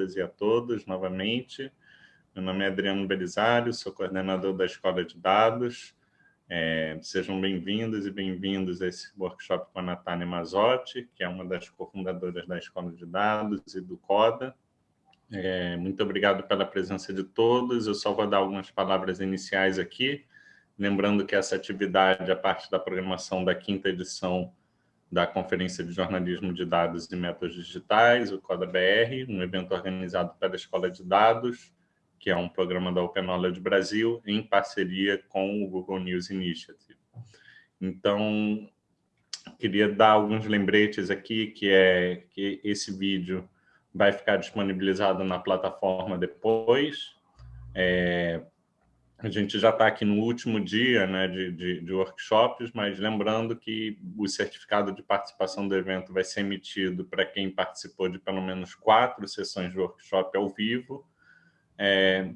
todas e a todos novamente. Meu nome é Adriano Belisário, sou coordenador da Escola de Dados. É, sejam bem-vindos e bem-vindos a esse workshop com a Natália Mazotti, que é uma das cofundadoras da Escola de Dados e do CODA. É, muito obrigado pela presença de todos. Eu só vou dar algumas palavras iniciais aqui, lembrando que essa atividade é parte da programação da quinta edição da Conferência de Jornalismo de Dados e Métodos Digitais, o CODA-BR, um evento organizado pela Escola de Dados, que é um programa da Open Knowledge Brasil, em parceria com o Google News Initiative. Então, queria dar alguns lembretes aqui, que é que esse vídeo vai ficar disponibilizado na plataforma depois. É, a gente já está aqui no último dia né, de, de, de, workshops, mas lembrando que o certificado de participação do evento vai ser emitido para quem participou de pelo menos quatro sessões de workshop ao vivo, é,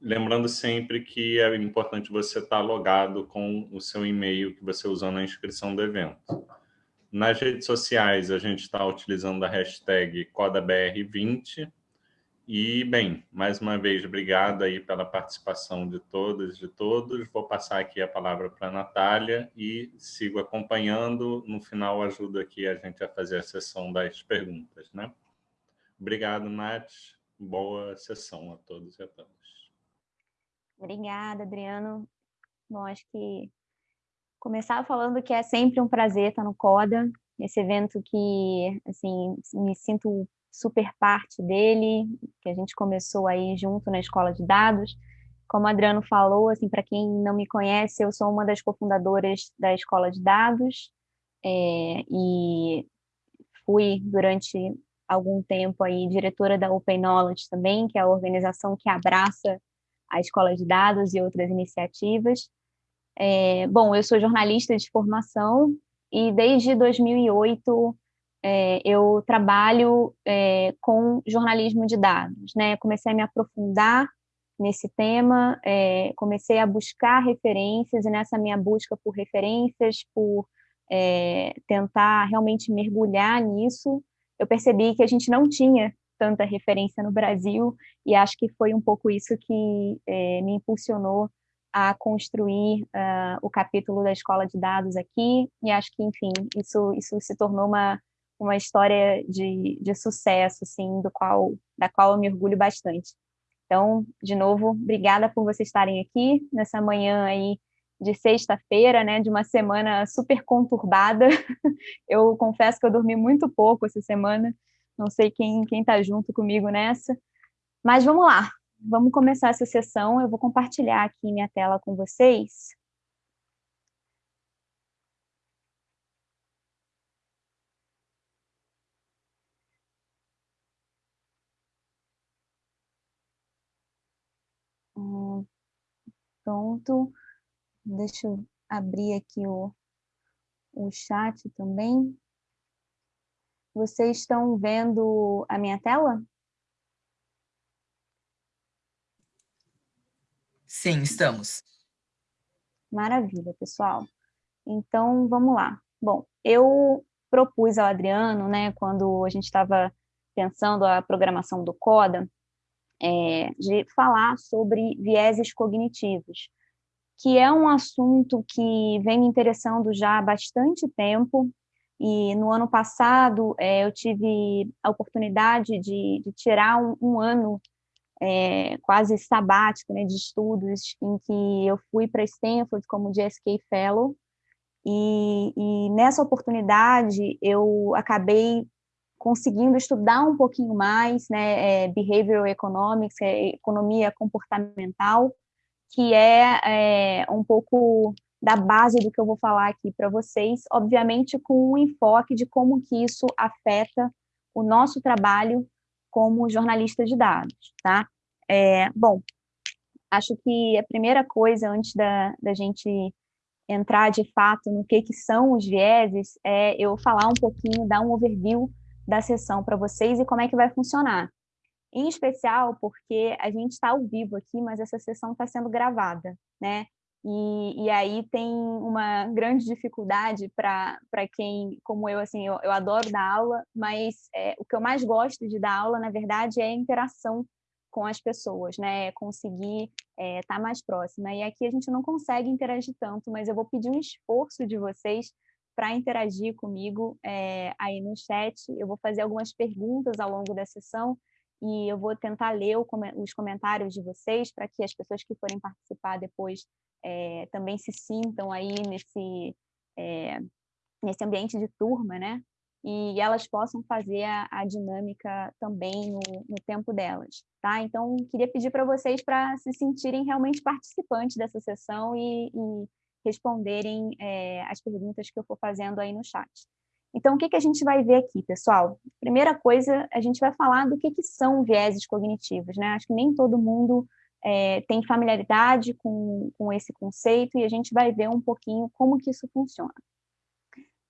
lembrando sempre que é importante você estar logado com o seu e-mail que você usou na inscrição do evento. Nas redes sociais, a gente está utilizando a hashtag CodaBR20. E, bem, mais uma vez, obrigado aí pela participação de todas e de todos. Vou passar aqui a palavra para a Natália e sigo acompanhando. No final, ajudo aqui a gente a fazer a sessão das perguntas. Né? Obrigado, Nath boa sessão a todos e a todas. Obrigada, Adriano. Bom, acho que começar falando que é sempre um prazer estar no CODA, esse evento que, assim, me sinto super parte dele, que a gente começou aí junto na Escola de Dados. Como o Adriano falou, assim, para quem não me conhece, eu sou uma das cofundadoras da Escola de Dados é, e fui durante algum tempo aí diretora da Open Knowledge também, que é a organização que abraça a escola de dados e outras iniciativas. É, bom, eu sou jornalista de formação e desde 2008 é, eu trabalho é, com jornalismo de dados, né? Comecei a me aprofundar nesse tema, é, comecei a buscar referências e nessa minha busca por referências, por é, tentar realmente mergulhar nisso, eu percebi que a gente não tinha tanta referência no Brasil e acho que foi um pouco isso que é, me impulsionou a construir uh, o capítulo da escola de dados aqui e acho que enfim isso isso se tornou uma uma história de, de sucesso assim do qual da qual eu me orgulho bastante então de novo obrigada por vocês estarem aqui nessa manhã aí de sexta-feira, né, de uma semana super conturbada. Eu confesso que eu dormi muito pouco essa semana, não sei quem quem está junto comigo nessa, mas vamos lá, vamos começar essa sessão. Eu vou compartilhar aqui minha tela com vocês. Pronto. Deixa eu abrir aqui o, o chat também. Vocês estão vendo a minha tela? Sim, estamos. Maravilha, pessoal. Então, vamos lá. Bom, eu propus ao Adriano, né, quando a gente estava pensando a programação do CODA, é, de falar sobre vieses cognitivos que é um assunto que vem me interessando já há bastante tempo, e no ano passado é, eu tive a oportunidade de, de tirar um, um ano é, quase sabático né, de estudos, em que eu fui para Stanford como GSK Fellow, e, e nessa oportunidade eu acabei conseguindo estudar um pouquinho mais, né, é, behavioral economics, é, economia comportamental, que é, é um pouco da base do que eu vou falar aqui para vocês, obviamente com um enfoque de como que isso afeta o nosso trabalho como jornalista de dados, tá? É, bom, acho que a primeira coisa, antes da, da gente entrar de fato no que, que são os vieses, é eu falar um pouquinho, dar um overview da sessão para vocês e como é que vai funcionar em especial porque a gente está ao vivo aqui, mas essa sessão está sendo gravada, né? E, e aí tem uma grande dificuldade para quem, como eu, assim, eu, eu adoro dar aula, mas é, o que eu mais gosto de dar aula, na verdade, é a interação com as pessoas, né? É conseguir estar é, tá mais próxima. E aqui a gente não consegue interagir tanto, mas eu vou pedir um esforço de vocês para interagir comigo é, aí no chat. Eu vou fazer algumas perguntas ao longo da sessão e eu vou tentar ler os comentários de vocês para que as pessoas que forem participar depois é, também se sintam aí nesse, é, nesse ambiente de turma, né? E elas possam fazer a, a dinâmica também no, no, tempo delas, tá? Então, queria pedir para vocês para se sentirem realmente participantes dessa sessão e, e responderem é, as perguntas que eu for fazendo aí no chat. Então, o que, que a gente vai ver aqui, pessoal? Primeira coisa, a gente vai falar do que, que são vieses cognitivos, né? Acho que nem todo mundo é, tem familiaridade com, com esse conceito e a gente vai ver um pouquinho como que isso funciona.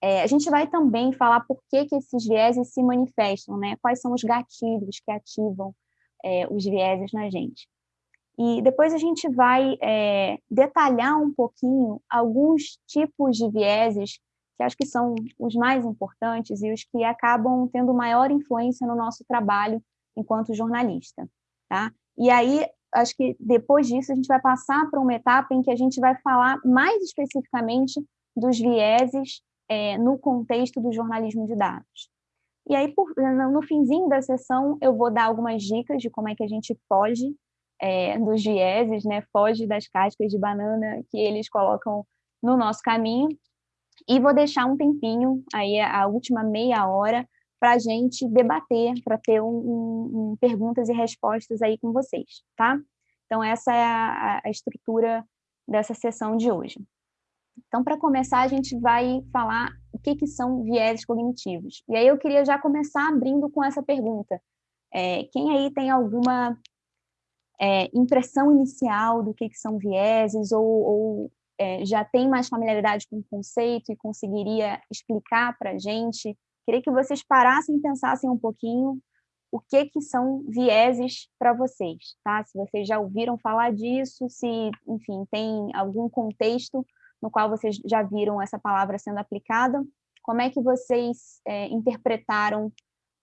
É, a gente vai também falar por que, que esses vieses se manifestam, né? Quais são os gatilhos que ativam é, os vieses na gente. E depois a gente vai é, detalhar um pouquinho alguns tipos de vieses que acho que são os mais importantes e os que acabam tendo maior influência no nosso trabalho enquanto jornalista, tá? E aí, acho que depois disso a gente vai passar para uma etapa em que a gente vai falar mais especificamente dos vieses é, no contexto do jornalismo de dados. E aí, por, no finzinho da sessão, eu vou dar algumas dicas de como é que a gente foge é, dos vieses, né? Foge das cascas de banana que eles colocam no nosso caminho e vou deixar um tempinho, aí a última meia hora, para a gente debater, para ter um, um, um, perguntas e respostas aí com vocês, tá? Então, essa é a, a estrutura dessa sessão de hoje. Então, para começar, a gente vai falar o que, que são vieses cognitivos. E aí eu queria já começar abrindo com essa pergunta. É, quem aí tem alguma é, impressão inicial do que, que são vieses ou, ou é, já tem mais familiaridade com o conceito e conseguiria explicar para a gente. Queria que vocês parassem e pensassem um pouquinho o que, que são vieses para vocês, tá? Se vocês já ouviram falar disso, se, enfim, tem algum contexto no qual vocês já viram essa palavra sendo aplicada, como é que vocês é, interpretaram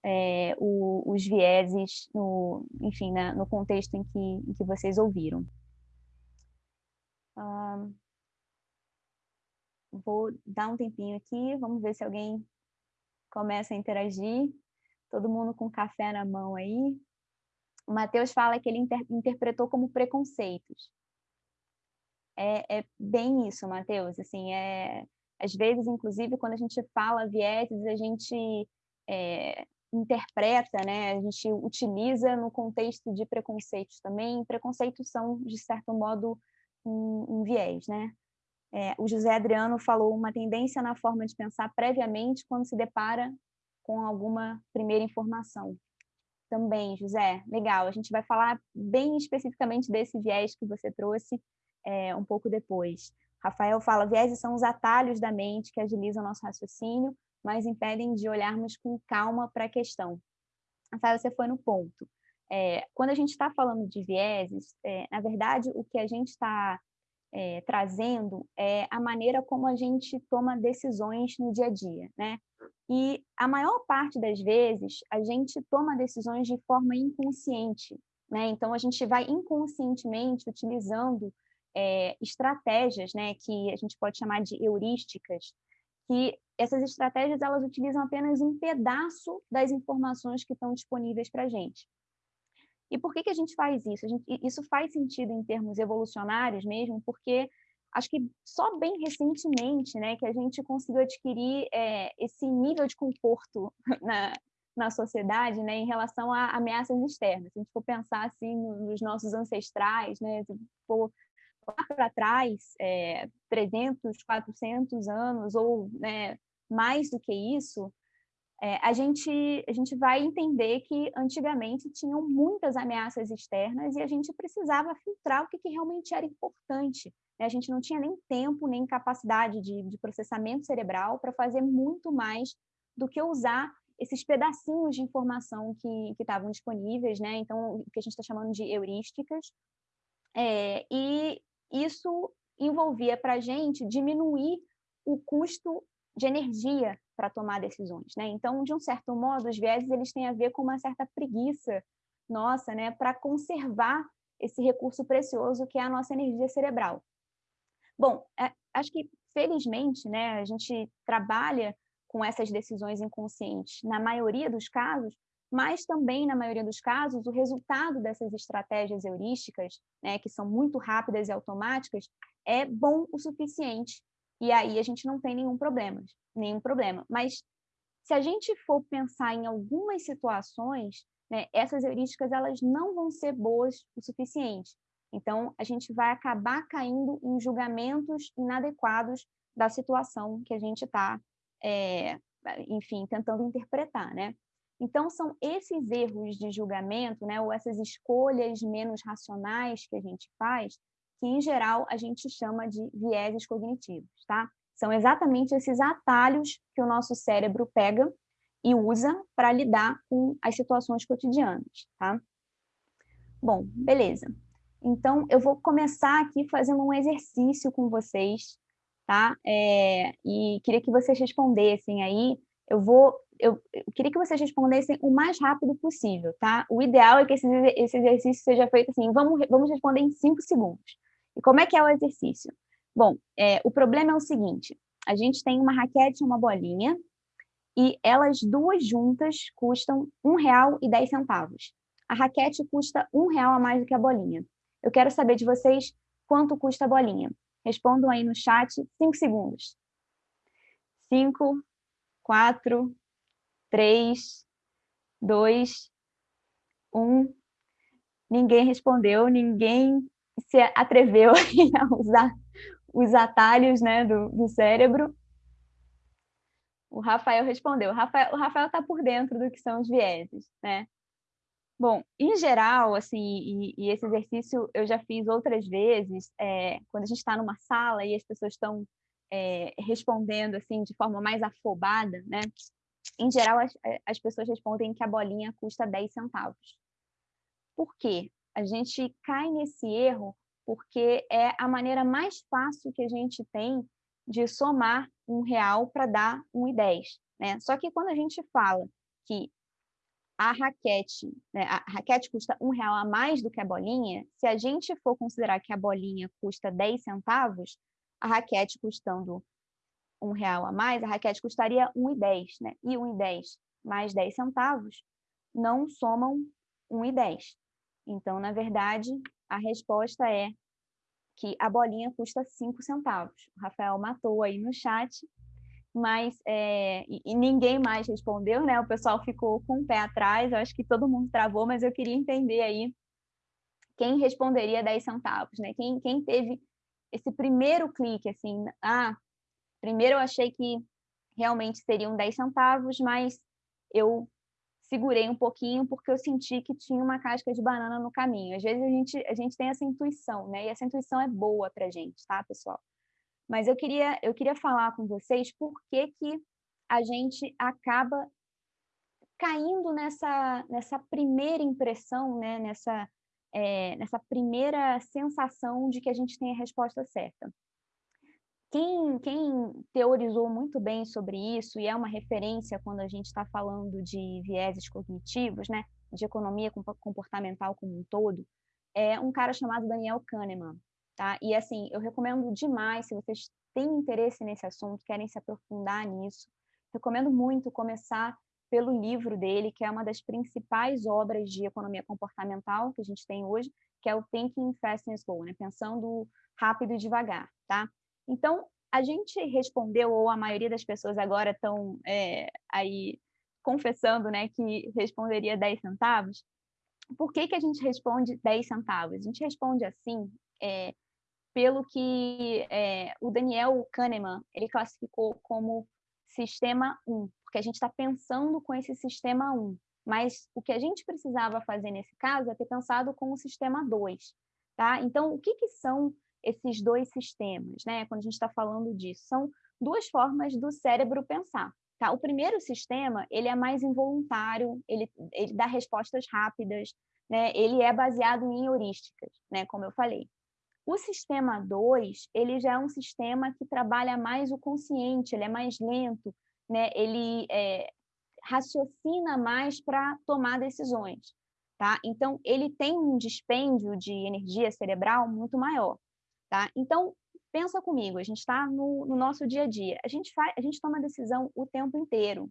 é, o, os vieses, no, enfim, né, no contexto em que, em que vocês ouviram? vou dar um tempinho aqui, vamos ver se alguém começa a interagir. Todo mundo com café na mão aí. O Matheus fala que ele inter interpretou como preconceitos. É, é bem isso, Matheus. Assim, é, às vezes, inclusive, quando a gente fala vieses, a gente é, interpreta, né? A gente utiliza no contexto de preconceitos também. Preconceitos são, de certo modo, um, um viés, né? É, o José Adriano falou uma tendência na forma de pensar previamente quando se depara com alguma primeira informação. Também, José, legal. A gente vai falar bem especificamente desse viés que você trouxe é, um pouco depois. Rafael fala: viéses são os atalhos da mente que agilizam nosso raciocínio, mas impedem de olharmos com calma para a questão. Rafael, você foi no ponto. É, quando a gente está falando de vieses, é, na verdade, o que a gente está é, trazendo é a maneira como a gente toma decisões no dia a dia, né? E a maior parte das vezes a gente toma decisões de forma inconsciente, né? Então a gente vai inconscientemente utilizando é, estratégias, né? Que a gente pode chamar de heurísticas, que essas estratégias elas utilizam apenas um pedaço das informações que estão disponíveis para a gente. E por que, que a gente faz isso? Gente, isso faz sentido em termos evolucionários mesmo, porque acho que só bem recentemente né, que a gente conseguiu adquirir é, esse nível de conforto na, na sociedade né, em relação a ameaças externas. Se a gente for pensar assim nos nossos ancestrais, né, se for para trás, é, 300, 400 anos ou né, mais do que isso, é, a, gente, a gente vai entender que antigamente tinham muitas ameaças externas e a gente precisava filtrar o que, que realmente era importante. Né? A gente não tinha nem tempo, nem capacidade de, de processamento cerebral para fazer muito mais do que usar esses pedacinhos de informação que estavam disponíveis, né? Então, o que a gente está chamando de heurísticas. É, e isso envolvia para a gente diminuir o custo de energia para tomar decisões, né? Então, de um certo modo, os vieses eles têm a ver com uma certa preguiça nossa, né, para conservar esse recurso precioso que é a nossa energia cerebral. Bom, é, acho que felizmente, né, a gente trabalha com essas decisões inconscientes na maioria dos casos, mas também na maioria dos casos o resultado dessas estratégias heurísticas, né, que são muito rápidas e automáticas, é bom o suficiente e aí a gente não tem nenhum problema, nenhum problema. Mas se a gente for pensar em algumas situações, né, essas heurísticas elas não vão ser boas o suficiente. Então, a gente vai acabar caindo em julgamentos inadequados da situação que a gente está, é, enfim, tentando interpretar, né? Então, são esses erros de julgamento, né, ou essas escolhas menos racionais que a gente faz, que em geral a gente chama de vieses cognitivos, tá? São exatamente esses atalhos que o nosso cérebro pega e usa para lidar com as situações cotidianas, tá? Bom, beleza. Então, eu vou começar aqui fazendo um exercício com vocês, tá? É, e queria que vocês respondessem aí. Eu vou, eu, eu, queria que vocês respondessem o mais rápido possível, tá? O ideal é que esse, esse exercício seja feito assim, vamos, vamos responder em cinco segundos. E como é que é o exercício? Bom, é, o problema é o seguinte, a gente tem uma raquete e uma bolinha, e elas duas juntas custam R$ 1,10. A raquete custa R$ real a mais do que a bolinha. Eu quero saber de vocês quanto custa a bolinha. Respondam aí no chat, cinco segundos. Cinco, quatro, três, dois, um. Ninguém respondeu, ninguém se atreveu a usar os atalhos né, do, do cérebro. O Rafael respondeu. O Rafael está por dentro do que são os vieses, né? Bom, em geral, assim, e, e esse exercício eu já fiz outras vezes, é, quando a gente está numa sala e as pessoas estão é, respondendo assim de forma mais afobada, né? Em geral, as, as pessoas respondem que a bolinha custa 10 centavos. Por quê? A gente cai nesse erro porque é a maneira mais fácil que a gente tem de somar um real para dar um e dez, né? Só que quando a gente fala que a raquete, né, a raquete custa um real a mais do que a bolinha, se a gente for considerar que a bolinha custa 10 centavos, a raquete custando um real a mais, a raquete custaria 1,10, né? E 1,10 mais 10 centavos não somam 1,10. Então, na verdade, a resposta é que a bolinha custa 5 centavos. O Rafael matou aí no chat, mas é, e, ninguém mais respondeu, né? O pessoal ficou com o pé atrás, eu acho que todo mundo travou, mas eu queria entender aí quem responderia 10 centavos, né? Quem, quem teve esse primeiro clique, assim, ah, primeiro eu achei que realmente seriam 10 centavos, mas eu segurei um pouquinho porque eu senti que tinha uma casca de banana no caminho. Às vezes a gente, a gente tem essa intuição, né? E essa intuição é boa para gente, tá, pessoal? Mas eu queria, eu queria falar com vocês por que, que a gente acaba caindo nessa, nessa primeira impressão, né? nessa, é, nessa primeira sensação de que a gente tem a resposta certa. Quem, quem teorizou muito bem sobre isso, e é uma referência quando a gente está falando de vieses cognitivos, né, de economia comportamental como um todo, é um cara chamado Daniel Kahneman. Tá? E assim, eu recomendo demais, se vocês têm interesse nesse assunto, querem se aprofundar nisso, recomendo muito começar pelo livro dele, que é uma das principais obras de economia comportamental que a gente tem hoje, que é o Thinking Fast and Slow, né? pensando rápido e devagar, tá? Então, a gente respondeu, ou a maioria das pessoas agora estão é, aí confessando né, que responderia 10 centavos. Por que, que a gente responde 10 centavos? A gente responde assim é, pelo que é, o Daniel Kahneman ele classificou como sistema 1, porque a gente está pensando com esse sistema 1. Mas o que a gente precisava fazer nesse caso é ter pensado com o sistema 2. Tá? Então, o que, que são esses dois sistemas, né? Quando a gente está falando disso, são duas formas do cérebro pensar. Tá? O primeiro sistema ele é mais involuntário, ele, ele dá respostas rápidas, né? Ele é baseado em heurísticas, né? Como eu falei. O sistema 2, ele já é um sistema que trabalha mais o consciente, ele é mais lento, né? ele é, raciocina mais para tomar decisões. Tá? Então, ele tem um dispêndio de energia cerebral muito maior. Tá? Então, pensa comigo, a gente está no, no, nosso dia a dia, a gente, faz, a gente toma decisão o tempo inteiro,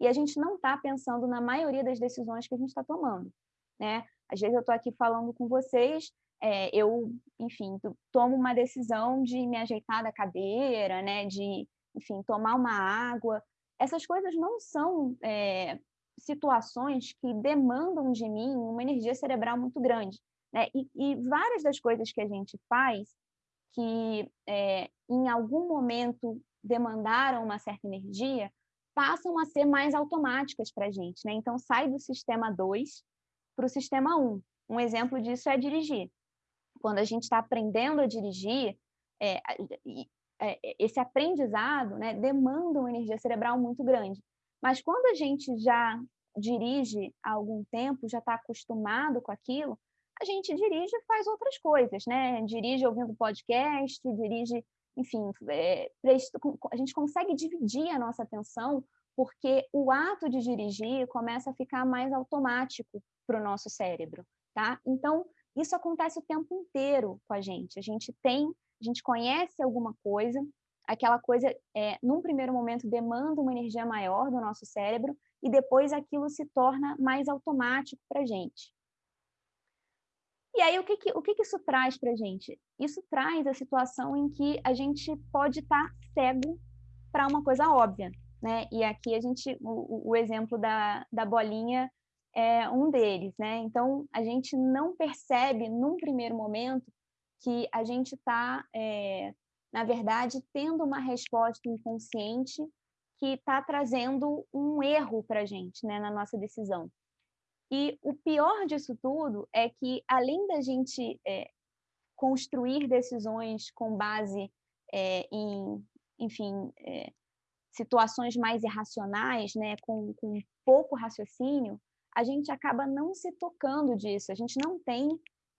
e a gente não está pensando na maioria das decisões que a gente está tomando. Né? Às vezes eu estou aqui falando com vocês, é, eu, enfim, tomo uma decisão de me ajeitar da cadeira, né? de, enfim, tomar uma água. Essas coisas não são é, situações que demandam de mim uma energia cerebral muito grande. Né? E, e várias das coisas que a gente faz, que é, em algum momento demandaram uma certa energia, passam a ser mais automáticas para a gente. Né? Então, sai do sistema 2 para o sistema 1. Um. um exemplo disso é dirigir. Quando a gente está aprendendo a dirigir, é, é, esse aprendizado né, demanda uma energia cerebral muito grande. Mas quando a gente já dirige há algum tempo, já está acostumado com aquilo, a gente dirige e faz outras coisas, né? Dirige ouvindo podcast, dirige, enfim, é, a gente consegue dividir a nossa atenção porque o ato de dirigir começa a ficar mais automático para o nosso cérebro, tá? Então, isso acontece o tempo inteiro com a gente. A gente tem, a gente conhece alguma coisa, aquela coisa, é, num primeiro momento, demanda uma energia maior do nosso cérebro e depois aquilo se torna mais automático para a gente. E aí, o que, que, o que, que isso traz para a gente? Isso traz a situação em que a gente pode estar tá cego para uma coisa óbvia, né? E aqui a gente, o, o exemplo da, da bolinha é um deles, né? Então, a gente não percebe, num primeiro momento, que a gente está é, na verdade, tendo uma resposta inconsciente que está trazendo um erro para a gente né, na nossa decisão. E o pior disso tudo é que, além da gente é, construir decisões com base é, em, enfim, é, situações mais irracionais, né, com, com pouco raciocínio, a gente acaba não se tocando disso, a gente não tem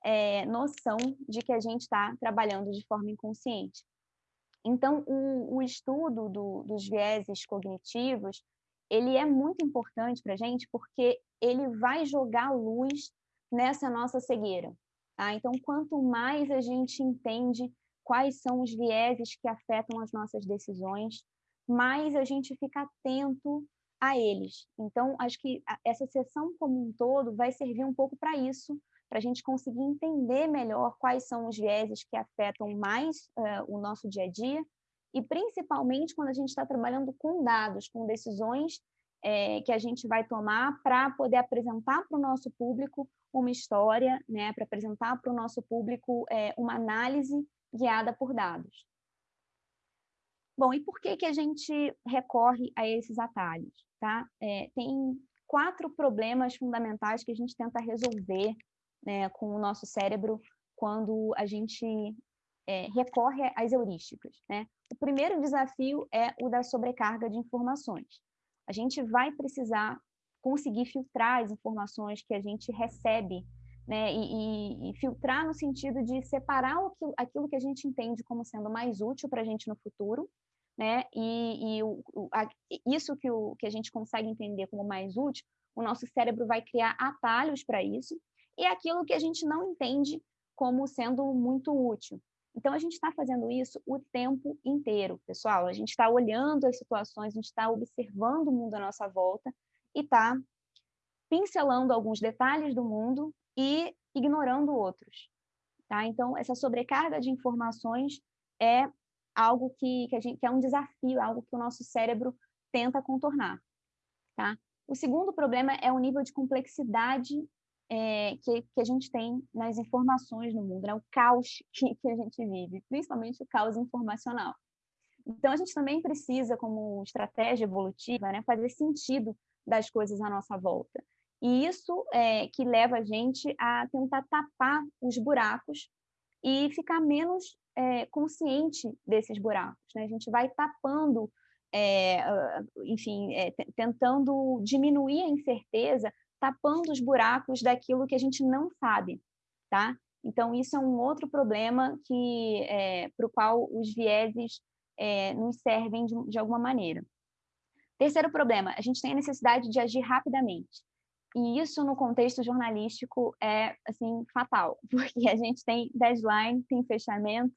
é, noção de que a gente está trabalhando de forma inconsciente. Então, o, o estudo do, dos vieses cognitivos, ele é muito importante para a gente porque ele vai jogar luz nessa nossa cegueira. Tá? Então, quanto mais a gente entende quais são os vieses que afetam as nossas decisões, mais a gente fica atento a eles. Então, acho que essa sessão como um todo vai servir um pouco para isso, para a gente conseguir entender melhor quais são os vieses que afetam mais uh, o nosso dia a dia, e principalmente quando a gente está trabalhando com dados, com decisões é, que a gente vai tomar para poder apresentar para o nosso público uma história, né, para apresentar para o nosso público é, uma análise guiada por dados. Bom, e por que, que a gente recorre a esses atalhos? Tá? É, tem quatro problemas fundamentais que a gente tenta resolver né, com o nosso cérebro quando a gente recorre às heurísticas. Né? O primeiro desafio é o da sobrecarga de informações. A gente vai precisar conseguir filtrar as informações que a gente recebe, né? e, e, e filtrar no sentido de separar aquilo, aquilo que a gente entende como sendo mais útil para a gente no futuro, né? E, e o, a, isso que, o, que a gente consegue entender como mais útil, o nosso cérebro vai criar atalhos para isso, e aquilo que a gente não entende como sendo muito útil. Então, a gente está fazendo isso o tempo inteiro, pessoal. A gente está olhando as situações, a gente está observando o mundo à nossa volta e está pincelando alguns detalhes do mundo e ignorando outros. Tá? Então, essa sobrecarga de informações é algo que, que, gente, que é um desafio, algo que o nosso cérebro tenta contornar. Tá? O segundo problema é o nível de complexidade é, que, que, a gente tem nas informações no mundo, né? o caos que, que a gente vive, principalmente o caos informacional. Então, a gente também precisa, como estratégia evolutiva, né, fazer sentido das coisas à nossa volta. E isso é que leva a gente a tentar tapar os buracos e ficar menos é, consciente desses buracos. Né? A gente vai tapando, é, enfim, é, tentando diminuir a incerteza tapando os buracos daquilo que a gente não sabe, tá? Então, isso é um outro problema que é, para o qual os vieses é, nos servem de, de alguma maneira. Terceiro problema, a gente tem a necessidade de agir rapidamente. E isso no contexto jornalístico é assim fatal, porque a gente tem deadline, tem fechamento,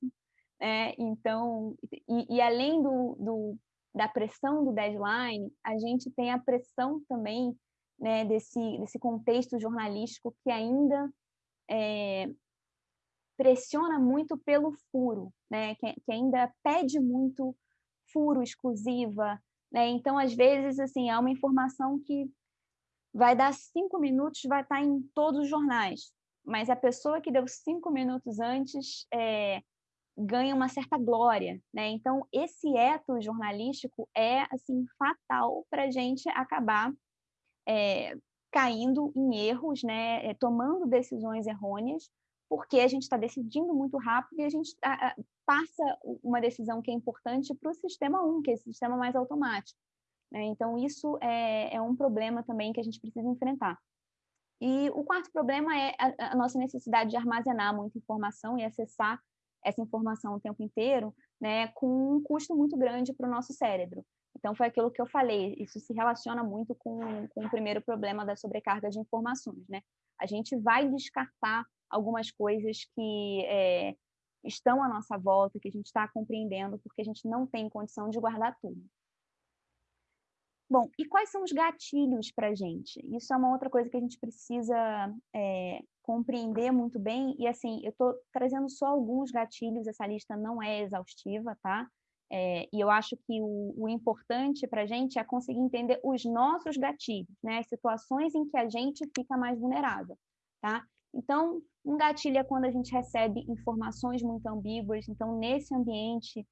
né? então e, e além do, do, da pressão do deadline, a gente tem a pressão também né, desse, desse contexto jornalístico que ainda é, pressiona muito pelo furo, né, que, que ainda pede muito furo, exclusiva, né? Então, às vezes, assim, é uma informação que vai dar cinco minutos, vai estar em todos os jornais, mas a pessoa que deu cinco minutos antes é, ganha uma certa glória, né? Então, esse eto jornalístico é, assim, fatal para a gente acabar é, caindo em erros, né? É, tomando decisões errôneas, porque a gente está decidindo muito rápido e a gente a, a, passa uma decisão que é importante para o sistema 1, que é esse sistema mais automático. Né? Então, isso é, é, um problema também que a gente precisa enfrentar. E o quarto problema é a, a nossa necessidade de armazenar muita informação e acessar essa informação o tempo inteiro, né, com um custo muito grande para o nosso cérebro. Então, foi aquilo que eu falei, isso se relaciona muito com, com o primeiro problema da sobrecarga de informações. Né? A gente vai descartar algumas coisas que é, estão à nossa volta, que a gente está compreendendo, porque a gente não tem condição de guardar tudo. Bom, e quais são os gatilhos para a gente? Isso é uma outra coisa que a gente precisa é, compreender muito bem. E assim, eu estou trazendo só alguns gatilhos, essa lista não é exaustiva, tá? É, e eu acho que o, o importante para a gente é conseguir entender os nossos gatilhos, né? As situações em que a gente fica mais vulnerável, tá? Então, um gatilho é quando a gente recebe informações muito ambíguas. Então, nesse ambiente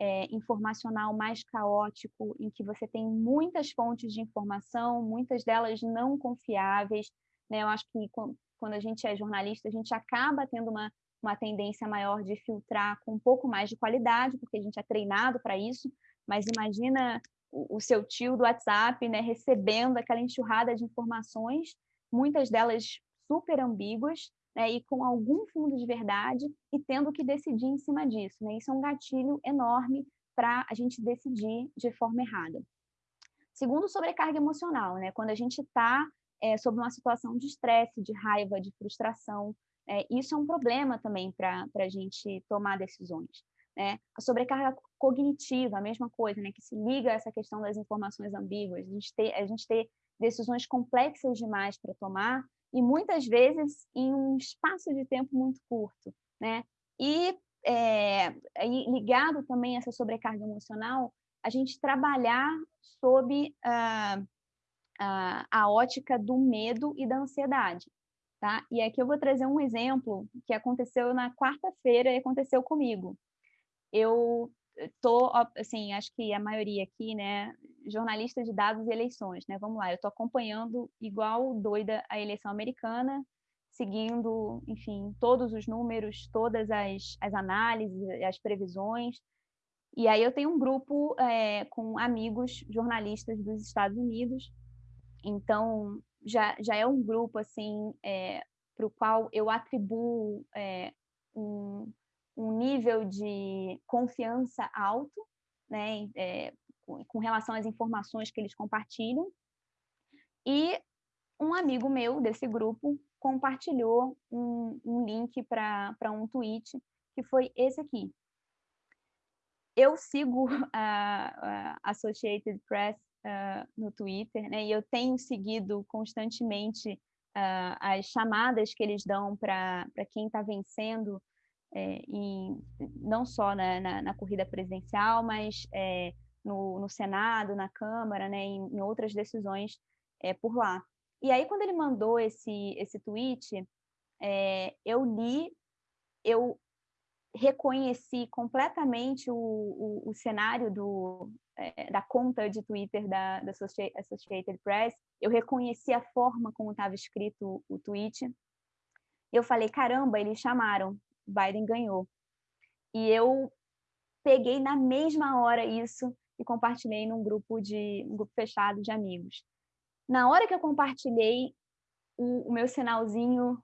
é, informacional mais caótico, em que você tem muitas fontes de informação, muitas delas não confiáveis. Né? Eu acho que quando a gente é jornalista, a gente acaba tendo uma, uma tendência maior de filtrar com um pouco mais de qualidade, porque a gente é treinado para isso. Mas imagina o, o seu tio do WhatsApp né, recebendo aquela enxurrada de informações, muitas delas super ambíguas, né, e com algum fundo de verdade e tendo que decidir em cima disso. Né? Isso é um gatilho enorme para a gente decidir de forma errada. Segundo, sobrecarga emocional, né? quando a gente está é, sob uma situação de estresse, de raiva, de frustração, é, isso é um problema também para a gente tomar decisões. Né? A sobrecarga cognitiva, a mesma coisa, né? que se liga a essa questão das informações ambíguas, a gente ter, a gente ter decisões complexas demais para tomar e muitas vezes em um espaço de tempo muito curto, né? E é, ligado também a essa sobrecarga emocional, a gente trabalhar sob a, a, a ótica do medo e da ansiedade, tá? E aqui eu vou trazer um exemplo que aconteceu na quarta-feira e aconteceu comigo. Eu tô, assim, acho que a maioria aqui, né, jornalista de dados e eleições, né? Vamos lá, eu estou acompanhando igual doida a eleição americana, seguindo, enfim, todos os números, todas as, as análises, as previsões. E aí eu tenho um grupo é, com amigos jornalistas dos Estados Unidos, então já, já é um grupo assim é, para o qual eu atribuo é, um, um nível de confiança alto, né, é, com relação às informações que eles compartilham. E um amigo meu desse grupo compartilhou um, um link para um tweet que foi esse aqui. Eu sigo a, a Associated Press uh, no Twitter, né, e eu tenho seguido constantemente uh, as chamadas que eles dão para quem está vencendo, é, em, não só na, na, na, corrida presidencial, mas é, no, no Senado, na Câmara, né, em, em outras decisões é, por lá. E aí, quando ele mandou esse, esse tweet, é, eu li, eu reconheci completamente o, o, o cenário do, é, da conta de Twitter da, da Associated Press, eu reconheci a forma como estava escrito o tweet. Eu falei, caramba, eles chamaram, Biden ganhou. E eu peguei na mesma hora isso e compartilhei num grupo de um grupo fechado de amigos. Na hora que eu compartilhei, o, o meu sinalzinho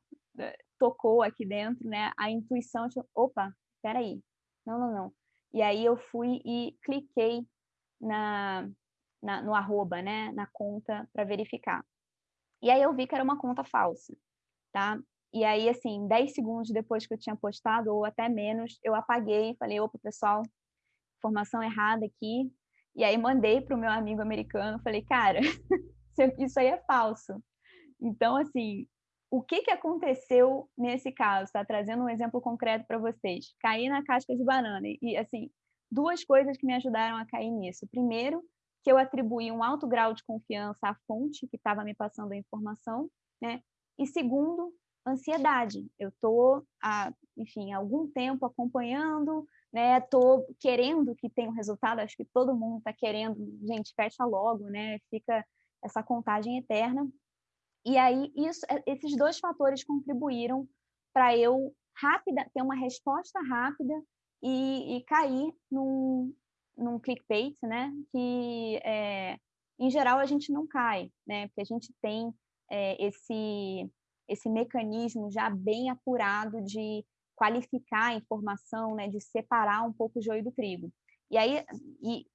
tocou aqui dentro, né? A intuição, tipo, opa, peraí, não, não, não. E aí eu fui e cliquei na, na no arroba, né? Na conta para verificar. E aí eu vi que era uma conta falsa, tá? E aí, assim, 10 segundos depois que eu tinha postado, ou até menos, eu apaguei falei, opa, pessoal, informação errada aqui. E aí mandei para o meu amigo americano, falei, cara, isso aí é falso. Então, assim, o que, que aconteceu nesse caso? Está trazendo um exemplo concreto para vocês. Caí na casca de banana. E, assim, duas coisas que me ajudaram a cair nisso. Primeiro, que eu atribuí um alto grau de confiança à fonte que estava me passando a informação, né? E segundo, ansiedade. Eu estou, há, enfim, algum tempo acompanhando, né? Estou querendo que tenha um resultado. Acho que todo mundo está querendo. Gente, fecha logo, né? Fica essa contagem eterna. E aí, isso, é, esses dois fatores contribuíram para eu rápida ter uma resposta rápida e, e cair num, num clickbait, né? Que, é, em geral, a gente não cai, né? Porque a gente tem é, esse esse mecanismo já bem apurado de qualificar a informação, né, de separar um pouco o joio do trigo. E aí, e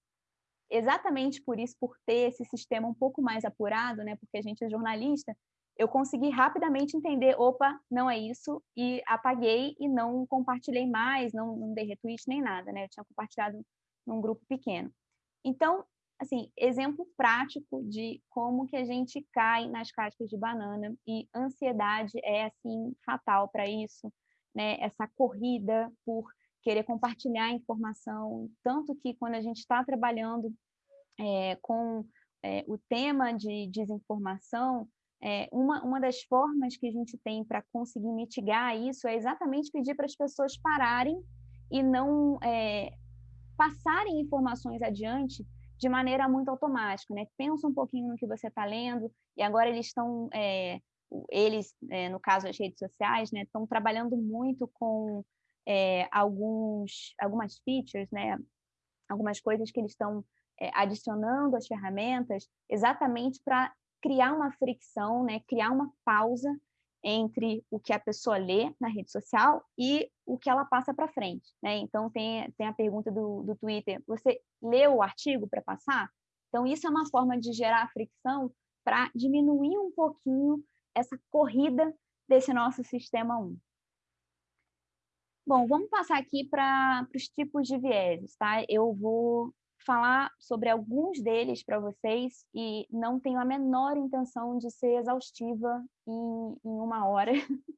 exatamente por isso, por ter esse sistema um pouco mais apurado, né, porque a gente é jornalista, eu consegui rapidamente entender, opa, não é isso, e apaguei e não compartilhei mais, não, não dei retweet nem nada, né, eu tinha compartilhado num grupo pequeno. Então, assim, exemplo prático de como que a gente cai nas cascas de banana e ansiedade é assim fatal para isso, né? Essa corrida por querer compartilhar informação, tanto que quando a gente está trabalhando é, com é, o tema de desinformação, é, uma, uma das formas que a gente tem para conseguir mitigar isso é exatamente pedir para as pessoas pararem e não passarem informações adiante de maneira muito automática, né? Pensa um pouquinho no que você está lendo e agora eles estão, eles, no caso as redes sociais, né, estão trabalhando muito com é, alguns, algumas features, né? Algumas coisas que eles estão é, adicionando às ferramentas, exatamente para criar uma fricção, né? Criar uma pausa entre o que a pessoa lê na rede social e o que ela passa para frente. Né? Então, tem, tem a pergunta do, do Twitter: você leu o artigo para passar? Então, isso é uma forma de gerar fricção para diminuir um pouquinho essa corrida desse nosso sistema 1. Bom, vamos passar aqui para os tipos de vieses, tá? Eu vou falar sobre alguns deles para vocês e não tenho a menor intenção de ser exaustiva em, em uma hora.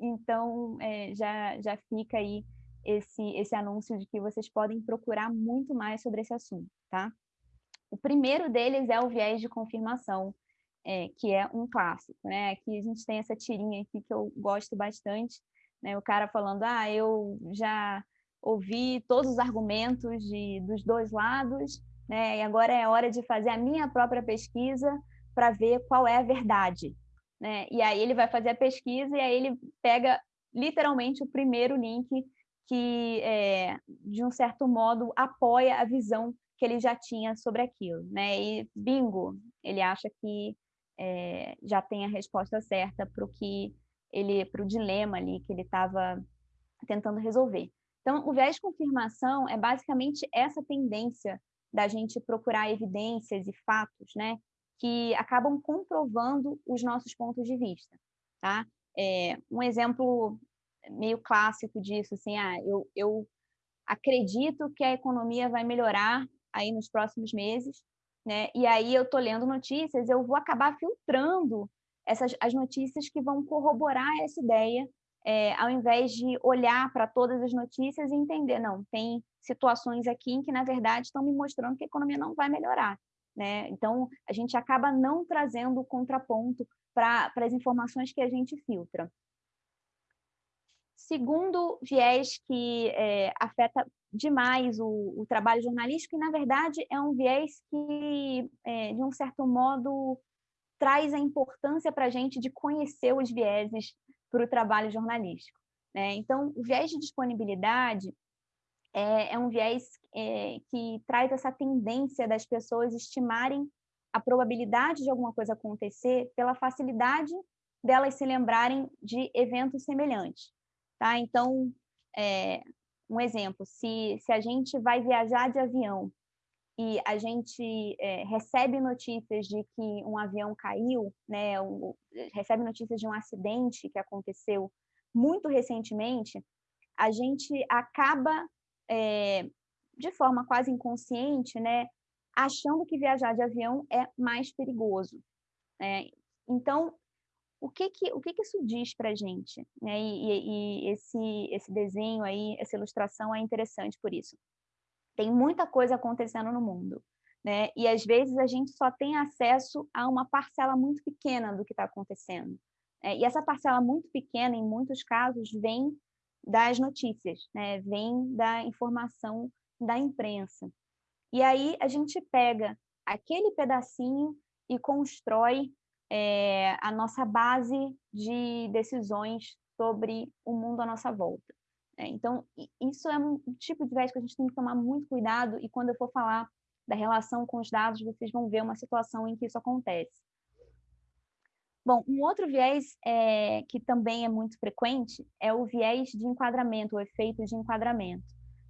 então, é, já, já fica aí esse, esse anúncio de que vocês podem procurar muito mais sobre esse assunto, tá? O primeiro deles é o viés de confirmação, é, que é um clássico, né? Aqui a gente tem essa tirinha aqui que eu gosto bastante, né? O cara falando, ah, eu já ouvir todos os argumentos de, dos dois lados, né? E agora é hora de fazer a minha própria pesquisa para ver qual é a verdade, né? E aí ele vai fazer a pesquisa e aí ele pega literalmente o primeiro link que, é, de um certo modo, apoia a visão que ele já tinha sobre aquilo, né? E bingo, ele acha que é, já tem a resposta certa para o que ele, para o dilema ali que ele estava tentando resolver. Então, o viés de confirmação é basicamente essa tendência da gente procurar evidências e fatos, né, que acabam comprovando os nossos pontos de vista, tá? É, um exemplo meio clássico disso, assim, ah, eu, eu acredito que a economia vai melhorar aí nos próximos meses, né? E aí eu tô lendo notícias, eu vou acabar filtrando essas as notícias que vão corroborar essa ideia é, ao invés de olhar para todas as notícias e entender, não, tem situações aqui em que, na verdade, estão me mostrando que a economia não vai melhorar. Né? Então, a gente acaba não trazendo o contraponto para as informações que a gente filtra. Segundo viés que é, afeta demais o, o, trabalho jornalístico, e, na verdade, é um viés que, é, de um certo modo, traz a importância para a gente de conhecer os vieses para o trabalho jornalístico. Né? Então, o viés de disponibilidade é, é um viés é, que traz essa tendência das pessoas estimarem a probabilidade de alguma coisa acontecer pela facilidade delas se lembrarem de eventos semelhantes. Tá? Então, é, um exemplo, se, se a gente vai viajar de avião e a gente é, recebe notícias de que um avião caiu, né, um, recebe notícias de um acidente que aconteceu muito recentemente, a gente acaba, é, de forma quase inconsciente, né, achando que viajar de avião é mais perigoso. Né? Então, o que que, o que, que isso diz para a gente? Né? E, e, e esse, esse desenho aí, essa ilustração é interessante por isso. Tem muita coisa acontecendo no mundo. Né? E às vezes a gente só tem acesso a uma parcela muito pequena do que está acontecendo. Né? E essa parcela muito pequena, em muitos casos, vem das notícias, né? vem da informação da imprensa. E aí a gente pega aquele pedacinho e constrói é, a nossa base de decisões sobre o mundo à nossa volta. Né? Então, isso é um tipo de viés que a gente tem que tomar muito cuidado e quando eu for falar da relação com os dados, vocês vão ver uma situação em que isso acontece. Bom, um outro viés é, que também é muito frequente é o viés de enquadramento, o efeito de enquadramento,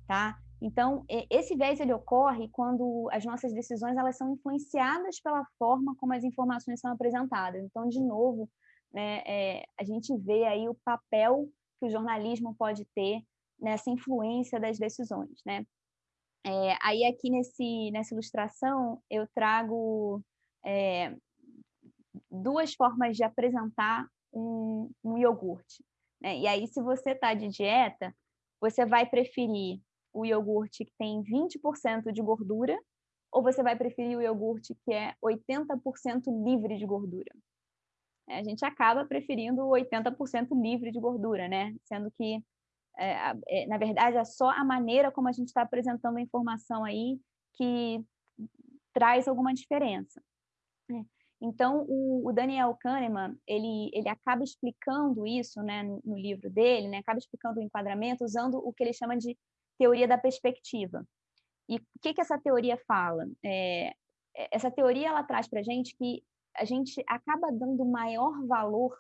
tá? Então, esse viés ele ocorre quando as nossas decisões elas são influenciadas pela forma como as informações são apresentadas. Então, de novo, né, é, a gente vê aí o papel que o jornalismo pode ter nessa influência das decisões, né? É, aí aqui nesse, nessa ilustração eu trago é, duas formas de apresentar um, um iogurte. Né? E aí, se você está de dieta, você vai preferir o iogurte que tem 20% de gordura ou você vai preferir o iogurte que é 80% livre de gordura? É, a gente acaba preferindo 80% livre de gordura, né? Sendo que, é, é, na verdade, é só a maneira como a gente está apresentando a informação aí que traz alguma diferença. Né? Então, o, o, Daniel Kahneman, ele, ele acaba explicando isso né, no, no livro dele, né, acaba explicando o enquadramento usando o que ele chama de teoria da perspectiva. E o que, que essa teoria fala? É, é essa teoria ela traz para a gente que a gente acaba dando maior valor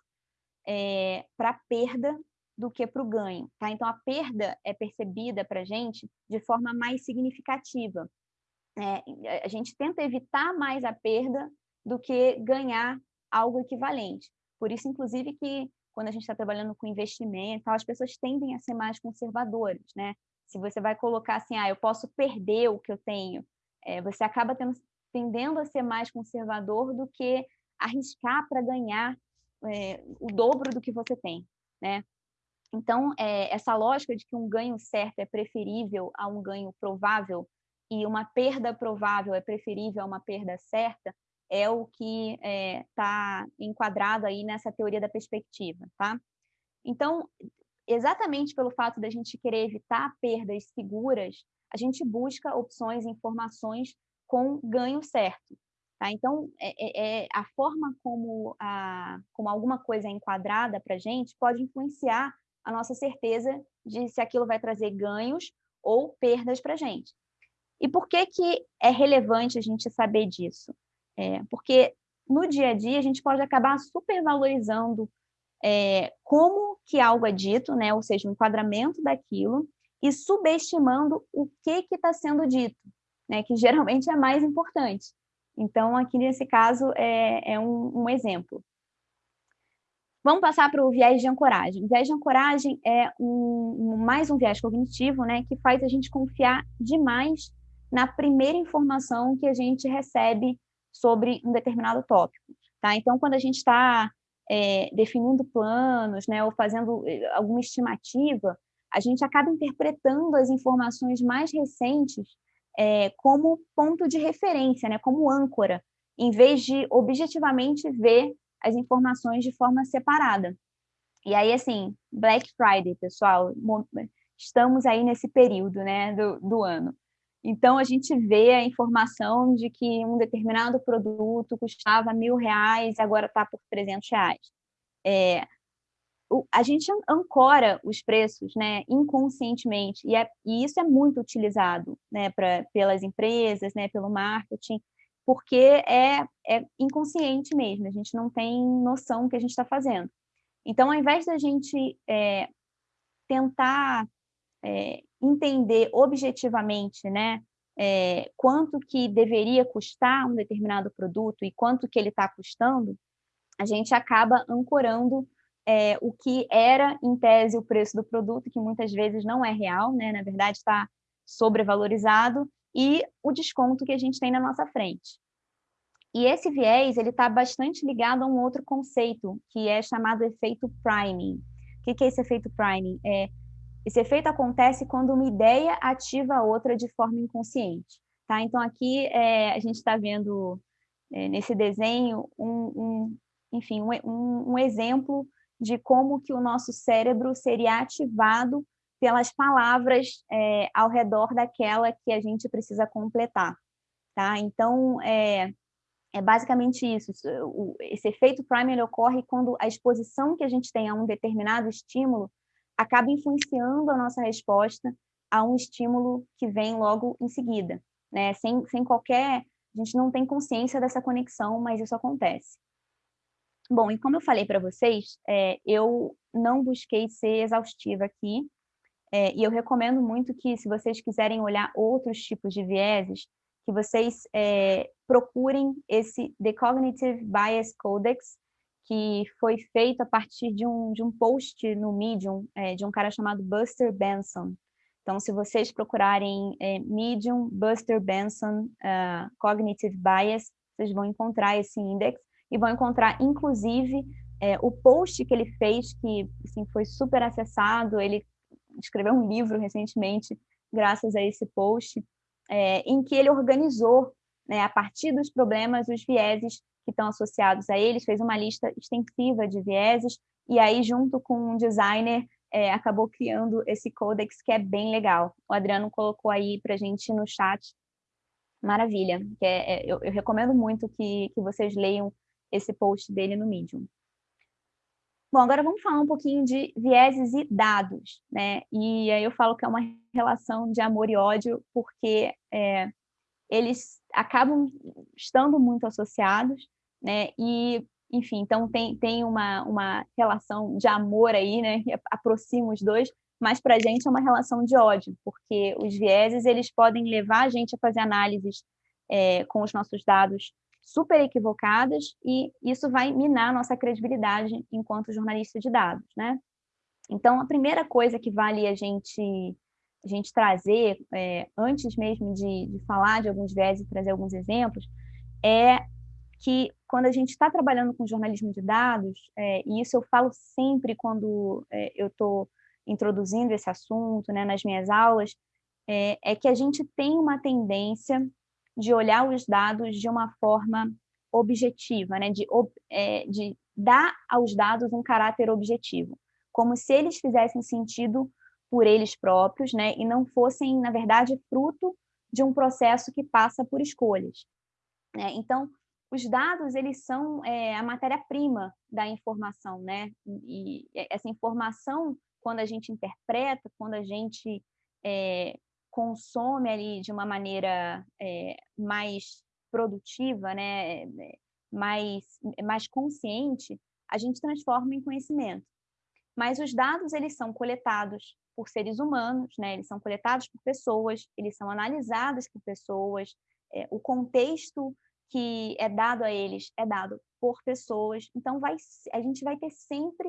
é, para a perda do que para o ganho. Tá? Então, a perda é percebida para a gente de forma mais significativa. É, a gente tenta evitar mais a perda do que ganhar algo equivalente. Por isso, inclusive, que quando a gente está trabalhando com investimento, as pessoas tendem a ser mais conservadoras, né? se você vai colocar assim, ah, eu posso perder o que eu tenho, é, você acaba tendo, tendendo a ser mais conservador do que arriscar para ganhar é, o dobro do que você tem, né? Então, é, essa lógica de que um ganho certo é preferível a um ganho provável e uma perda provável é preferível a uma perda certa é o que está é, enquadrado aí nessa teoria da perspectiva, tá? Então, exatamente pelo fato da gente querer evitar perdas seguras, a gente busca opções, informações com ganho certo. Tá? Então, é, é, é a forma como, a, como alguma coisa é enquadrada para a gente pode influenciar a nossa certeza de se aquilo vai trazer ganhos ou perdas para a gente. E por que, que é relevante a gente saber disso? É, porque no dia a dia a gente pode acabar supervalorizando é, como que algo é dito, né? ou seja, o enquadramento daquilo, e subestimando o que está sendo dito, né? que geralmente é mais importante. Então, aqui nesse caso, é, é um, um exemplo. Vamos passar para o viés de ancoragem. O viés de ancoragem é um, mais um viés cognitivo, né, que faz a gente confiar demais na primeira informação que a gente recebe sobre um determinado tópico. Tá? Então, quando a gente está é, definindo planos, né, ou fazendo eh, alguma estimativa, a gente acaba interpretando as informações mais recentes é, como ponto de referência, né, como âncora, em vez de objetivamente ver as informações de forma separada. E aí, assim, Black Friday, pessoal, estamos aí nesse período né, do, do ano. Então, a gente vê a informação de que um determinado produto custava mil reais e agora está por 300 reais. É, a gente ancora os preços né, inconscientemente, e, é, e isso é muito utilizado né, pra, pelas empresas, né, pelo marketing, porque é, é inconsciente mesmo, a gente não tem noção do que a gente está fazendo. Então, ao invés da gente é, tentar é, entender objetivamente né, é, quanto que deveria custar um determinado produto e quanto que ele está custando, a gente acaba ancorando é, o que era, em tese, o preço do produto, que muitas vezes não é real, né? na verdade está sobrevalorizado, e o desconto que a gente tem na nossa frente. E esse viés ele está bastante ligado a um outro conceito, que é chamado efeito priming. O que é esse efeito priming? É, esse efeito acontece quando uma ideia ativa a outra de forma inconsciente. Tá? Então, aqui é, a gente está vendo é, nesse desenho um, um enfim, um, um exemplo de como que o nosso cérebro seria ativado pelas palavras é, ao redor daquela que a gente precisa completar, tá? Então, é, é basicamente isso. Esse efeito primer ocorre quando a exposição que a gente tem a um determinado estímulo acaba influenciando a nossa resposta a um estímulo que vem logo em seguida, né? Sem, sem qualquer... A gente não tem consciência dessa conexão, mas isso acontece. Bom, e como eu falei para vocês, é, eu não busquei ser exaustiva aqui, é, e eu recomendo muito que, se vocês quiserem olhar outros tipos de vieses, que vocês é, procurem esse The Cognitive Bias Codex, que foi feito a partir de um, de um post no Medium, é, de um cara chamado Buster Benson. Então, se vocês procurarem é, Medium, Buster Benson, uh, Cognitive Bias, vocês vão encontrar esse índice e vão encontrar, inclusive, é, o post que ele fez, que assim, foi super acessado, ele escreveu um livro recentemente, graças a esse post, é, em que ele organizou, né, a partir dos problemas, os vieses que estão associados a eles, fez uma lista extensiva de vieses, e aí, junto com um designer, é, acabou criando esse codex que é bem legal. O Adriano colocou aí para gente no chat. Maravilha. É, é, eu, eu, recomendo muito que, que vocês leiam esse post dele no Medium. Bom, agora vamos falar um pouquinho de vieses e dados, né? E aí eu falo que é uma relação de amor e ódio, porque é, eles acabam estando muito associados, né? E, enfim, então tem, tem uma, uma relação de amor aí, né? Que aproxima os dois, mas para a gente é uma relação de ódio, porque os vieses eles podem levar a gente a fazer análises é, com os nossos dados super equivocadas e isso vai minar nossa credibilidade enquanto jornalista de dados, né? Então, a primeira coisa que vale a gente, a gente trazer, é, antes mesmo de, de, falar de alguns viés e trazer alguns exemplos, é que quando a gente está trabalhando com jornalismo de dados, é, e isso eu falo sempre quando é, eu estou introduzindo esse assunto né, nas minhas aulas, é, é que a gente tem uma tendência de olhar os dados de uma forma objetiva, né? de, é, de dar aos dados um caráter objetivo, como se eles fizessem sentido por eles próprios, né? e não fossem, na verdade, fruto de um processo que passa por escolhas. Né? Então, os dados eles são é, a matéria-prima da informação, né? E essa informação, quando a gente interpreta, quando a gente é, consome ali de uma maneira é, mais produtiva, né, mais, mais consciente, a gente transforma em conhecimento. Mas os dados, eles são coletados por seres humanos, né, eles são coletados por pessoas, eles são analisados por pessoas, é, o contexto que é dado a eles é dado por pessoas, então vai, a gente vai ter sempre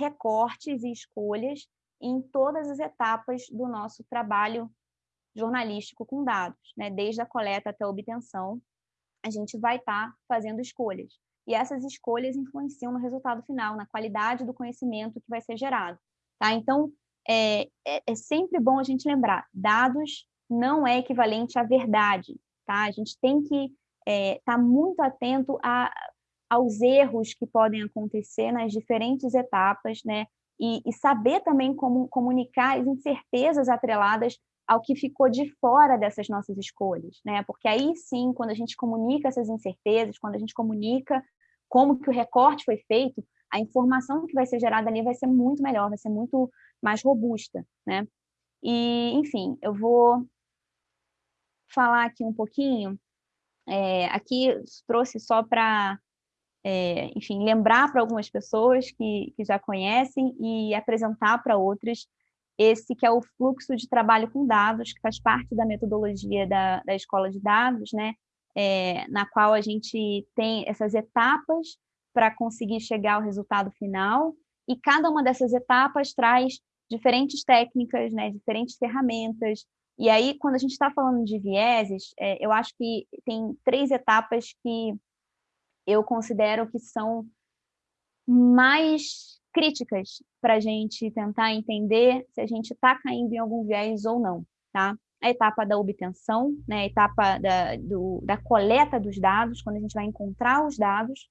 recortes e escolhas em todas as etapas do nosso trabalho jornalístico com dados, né? desde a coleta até a obtenção, a gente vai estar tá fazendo escolhas. E essas escolhas influenciam no resultado final, na qualidade do conhecimento que vai ser gerado. Tá? Então, é, é, é sempre bom a gente lembrar, dados não é equivalente à verdade. Tá? A gente tem que estar é, tá muito atento a, aos erros que podem acontecer nas diferentes etapas, né? E, e, saber também como comunicar as incertezas atreladas ao que ficou de fora dessas nossas escolhas, né? Porque aí sim, quando a gente comunica essas incertezas, quando a gente comunica como que o recorte foi feito, a informação que vai ser gerada ali vai ser muito melhor, vai ser muito mais robusta, né? E, enfim, eu vou falar aqui um pouquinho É, aqui trouxe só para, é, enfim, lembrar para algumas pessoas que, que já conhecem e apresentar para outras esse que é o fluxo de trabalho com dados, que faz parte da metodologia da, da escola de dados, né? É, na qual a gente tem essas etapas para conseguir chegar ao resultado final, e cada uma dessas etapas traz diferentes técnicas, né, diferentes ferramentas, e aí, quando a gente está falando de vieses, é, eu acho que tem três etapas que eu considero que são mais críticas para a gente tentar entender se a gente está caindo em algum viés ou não, tá? A etapa da obtenção, né? a etapa da, do, da coleta dos dados, quando a gente vai encontrar os dados,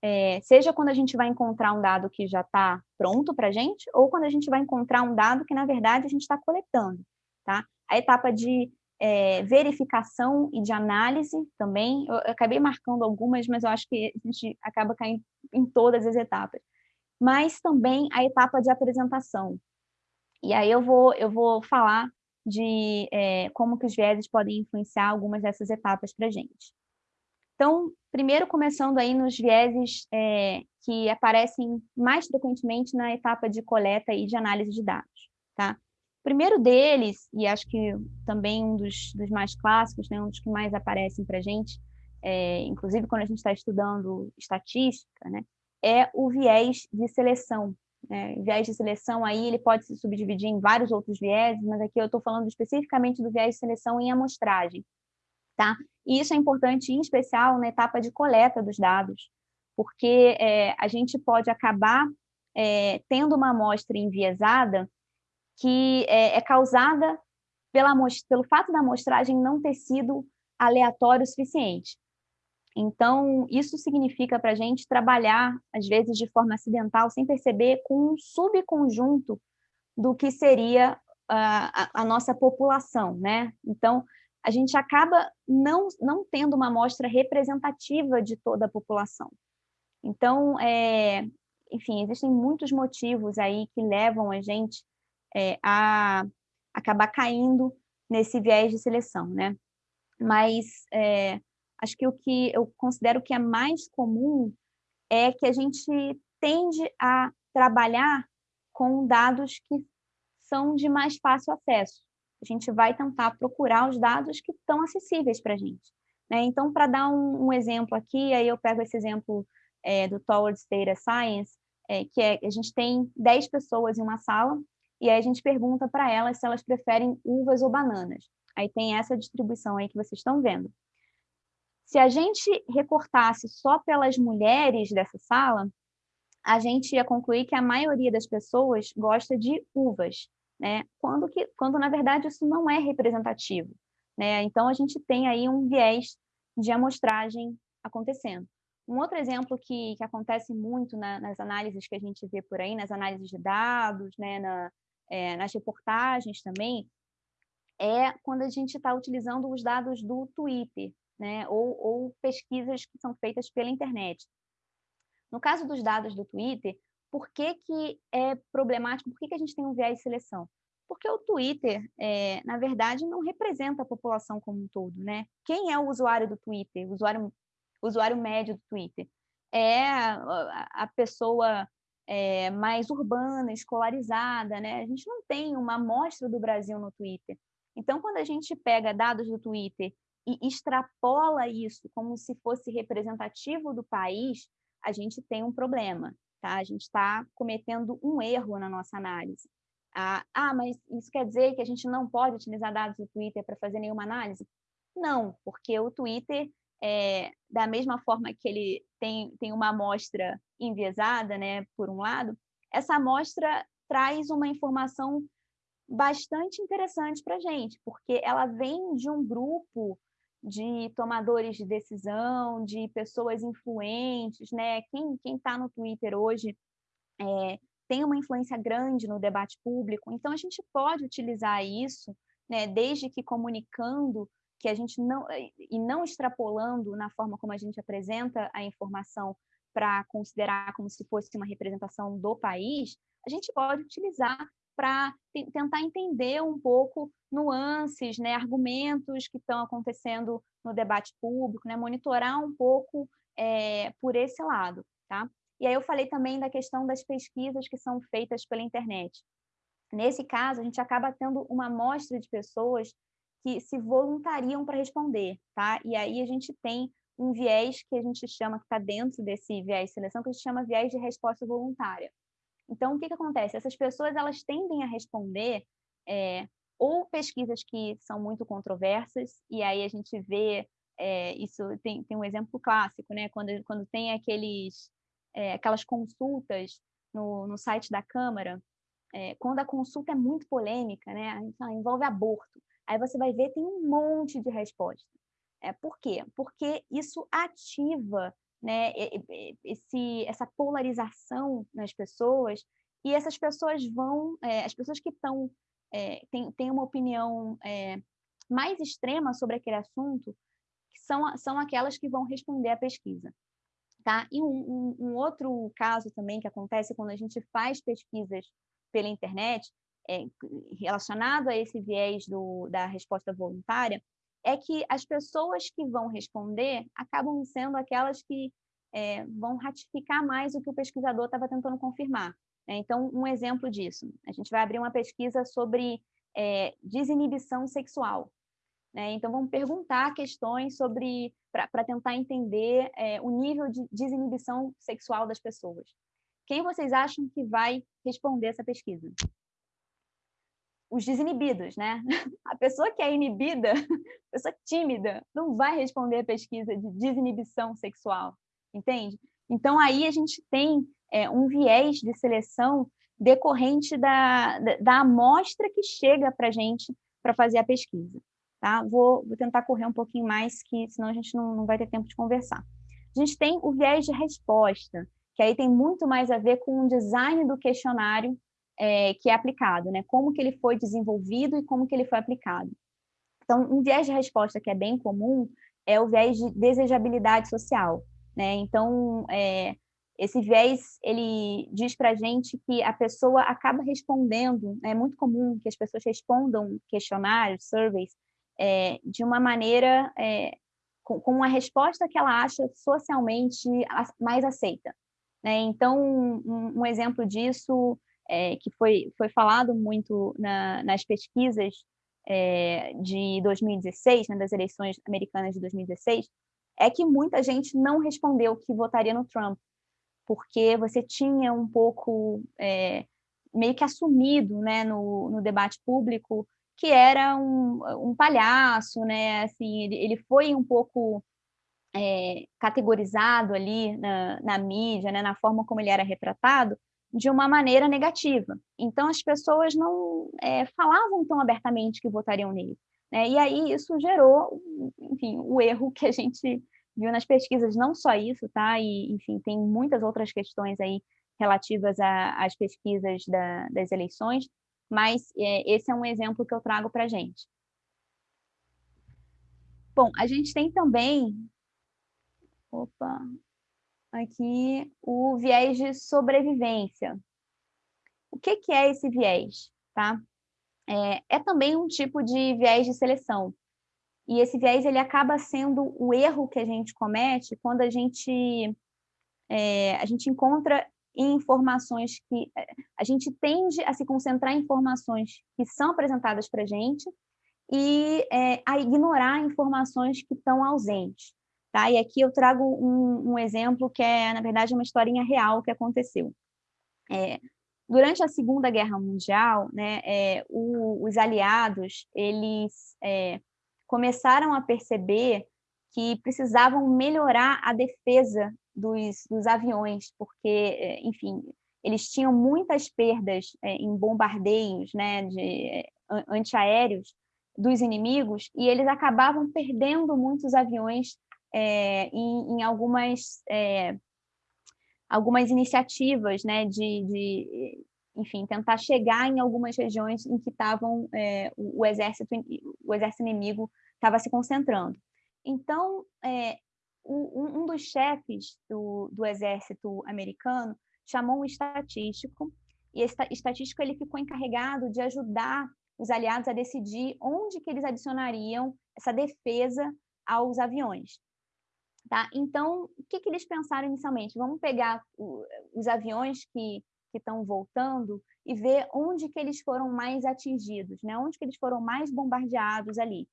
é, seja quando a gente vai encontrar um dado que já está pronto para a gente, ou quando a gente vai encontrar um dado que, na verdade, a gente está coletando, tá? A etapa de é, verificação e de análise também, eu acabei marcando algumas, mas eu acho que a gente acaba caindo em todas as etapas mas também a etapa de apresentação. E aí eu vou, eu vou falar de é, como que os vieses podem influenciar algumas dessas etapas para a gente. Então, primeiro começando aí nos vieses é, que aparecem mais frequentemente na etapa de coleta e de análise de dados, tá? O primeiro deles, e acho que também um dos, dos mais clássicos, né, um dos que mais aparecem para a gente, é, inclusive quando a gente está estudando estatística, né, é o viés de seleção. Né? Viés de seleção aí ele pode se subdividir em vários outros vieses, mas aqui eu estou falando especificamente do viés de seleção em amostragem. Tá? E isso é importante, em especial, na etapa de coleta dos dados, porque é, a gente pode acabar é, tendo uma amostra enviesada que é, é causada pela, pelo fato da amostragem não ter sido aleatório o suficiente. Então, isso significa para a gente trabalhar, às vezes de forma acidental, sem perceber, com um subconjunto do que seria a, a nossa população, né? Então, a gente acaba não, não tendo uma amostra representativa de toda a população. Então, é, enfim, existem muitos motivos aí que levam a gente é, a acabar caindo nesse viés de seleção, né? Mas é, acho que o que eu considero que é mais comum é que a gente tende a trabalhar com dados que são de mais fácil acesso. A gente vai tentar procurar os dados que estão acessíveis para a gente. Né? Então, para dar um, um, exemplo aqui, aí eu pego esse exemplo é, do Towards Data Science, é, que é a gente tem 10 pessoas em uma sala e aí a gente pergunta para elas se elas preferem uvas ou bananas. Aí tem essa distribuição aí que vocês estão vendo. Se a gente recortasse só pelas mulheres dessa sala, a gente ia concluir que a maioria das pessoas gosta de uvas, né? Quando, que, quando na verdade isso não é representativo, né? Então a gente tem aí um viés de amostragem acontecendo. Um outro exemplo que, que acontece muito na, nas análises que a gente vê por aí, nas análises de dados, né, na, é, nas reportagens também, é quando a gente está utilizando os dados do Twitter, né, ou, ou pesquisas que são feitas pela internet. No caso dos dados do Twitter, por que, que é problemático? Por que, que a gente tem um viés de seleção? Porque o Twitter, é, na verdade, não representa a população como um todo, né? Quem é o usuário do Twitter, o usuário, usuário médio do Twitter? É a pessoa é, mais urbana, escolarizada, né? A gente não tem uma amostra do Brasil no Twitter. Então, quando a gente pega dados do Twitter e extrapola isso como se fosse representativo do país, a gente tem um problema, tá? A gente está cometendo um erro na nossa análise. Ah, ah, mas isso quer dizer que a gente não pode utilizar dados do Twitter para fazer nenhuma análise? Não, porque o Twitter, é, da mesma forma que ele tem, tem uma amostra enviesada, né, por um lado, essa amostra traz uma informação bastante interessante para a gente, porque ela vem de um grupo de tomadores de decisão, de pessoas influentes, né? Quem quem está no Twitter hoje é, tem uma influência grande no debate público, então a gente pode utilizar isso, né? Desde que comunicando que a gente não e não extrapolando na forma como a gente apresenta a informação para considerar como se fosse uma representação do país, a gente pode utilizar para tentar entender um pouco nuances, né, argumentos que estão acontecendo no debate público, né, monitorar um pouco é, por esse lado, tá? E aí eu falei também da questão das pesquisas que são feitas pela internet. Nesse caso, a gente acaba tendo uma amostra de pessoas que se voluntariam para responder, tá? E aí a gente tem um viés que a gente chama, que está dentro desse viés de seleção, que a gente chama viés de resposta voluntária. Então, o que, que acontece? Essas pessoas, elas tendem a responder é, ou pesquisas que são muito controversas, e aí a gente vê, é, isso tem, tem um exemplo clássico, né? Quando, quando tem aqueles, é, aquelas consultas no, no site da Câmara, quando a consulta é muito polêmica, né? Envolve aborto. Aí você vai ver, tem um monte de resposta. É, por quê? Porque isso ativa né, esse, essa polarização nas pessoas, e essas pessoas vão, é, as pessoas que estão, é, têm, uma opinião é, mais extrema sobre aquele assunto, são, são aquelas que vão responder à pesquisa. Tá? E um, um, um outro caso também que acontece quando a gente faz pesquisas pela internet, é, relacionado a esse viés do, da resposta voluntária, é que as pessoas que vão responder acabam sendo aquelas que é, vão ratificar mais o que o pesquisador estava tentando confirmar. Né? Então, um exemplo disso, a gente vai abrir uma pesquisa sobre é, desinibição sexual. Né? Então, vamos perguntar questões sobre, para tentar entender é, o nível de desinibição sexual das pessoas. Quem vocês acham que vai responder essa pesquisa? Os desinibidos, né? A pessoa que é inibida, a pessoa tímida, não vai responder a pesquisa de desinibição sexual, entende? Então, aí a gente tem é, um viés de seleção decorrente da, da, da amostra que chega para a gente para fazer a pesquisa. Tá? Vou, vou, tentar correr um pouquinho mais, que senão a gente não, não vai ter tempo de conversar. A gente tem o viés de resposta, que aí tem muito mais a ver com o design do questionário é, que é aplicado, né? Como que ele foi desenvolvido e como que ele foi aplicado. Então, um viés de resposta que é bem comum é o viés de desejabilidade social, né? Então, é, esse viés, ele diz para a gente que a pessoa acaba respondendo, né? é muito comum que as pessoas respondam questionários, surveys, é, de uma maneira, é, com, com uma resposta que ela acha socialmente mais aceita. Né? Então, um, um exemplo disso é, que foi, foi falado muito na, nas pesquisas é, de 2016, né, das eleições americanas de 2016, é que muita gente não respondeu que votaria no Trump, porque você tinha um pouco é, meio que assumido né, no, no debate público que era um, um palhaço, né? Assim, ele, ele foi um pouco é, categorizado ali na, na mídia, né? Na forma como ele era retratado, de uma maneira negativa. Então, as pessoas não é, falavam tão abertamente que votariam nele. Né? E aí isso gerou, enfim, o erro que a gente viu nas pesquisas, não só isso, tá? E, enfim, tem muitas outras questões aí relativas às pesquisas da, das eleições, mas é, esse é um exemplo que eu trago para a gente. Bom, a gente tem também... Opa, aqui o viés de sobrevivência. O que, que é esse viés? Tá? É, é também um tipo de viés de seleção. E esse viés ele acaba sendo o erro que a gente comete quando a gente, é, a gente encontra informações que é, a gente tende a se concentrar em informações que são apresentadas para a gente e é, a ignorar informações que estão ausentes. Tá? E aqui eu trago um, um exemplo que é, na verdade, uma historinha real que aconteceu. É, durante a Segunda Guerra Mundial, né, é, o, os aliados eles é, começaram a perceber que precisavam melhorar a defesa dos, dos aviões, porque, é, enfim, eles tinham muitas perdas é, em bombardeios né, de, é, antiaéreos dos inimigos e eles acabavam perdendo muitos aviões é, em, em, algumas, é, algumas iniciativas né, de, de, enfim, tentar chegar em algumas regiões em que estavam é, o, o, exército, o exército inimigo estava se concentrando. Então, um, um, dos chefes do, do exército americano chamou um estatístico e esse estatístico ele ficou encarregado de ajudar os aliados a decidir onde que eles adicionariam essa defesa aos aviões. Tá? Então, o que, que eles pensaram inicialmente? Vamos pegar o, os aviões que estão voltando e ver onde que eles foram mais atingidos, né? onde que eles foram mais bombardeados ali.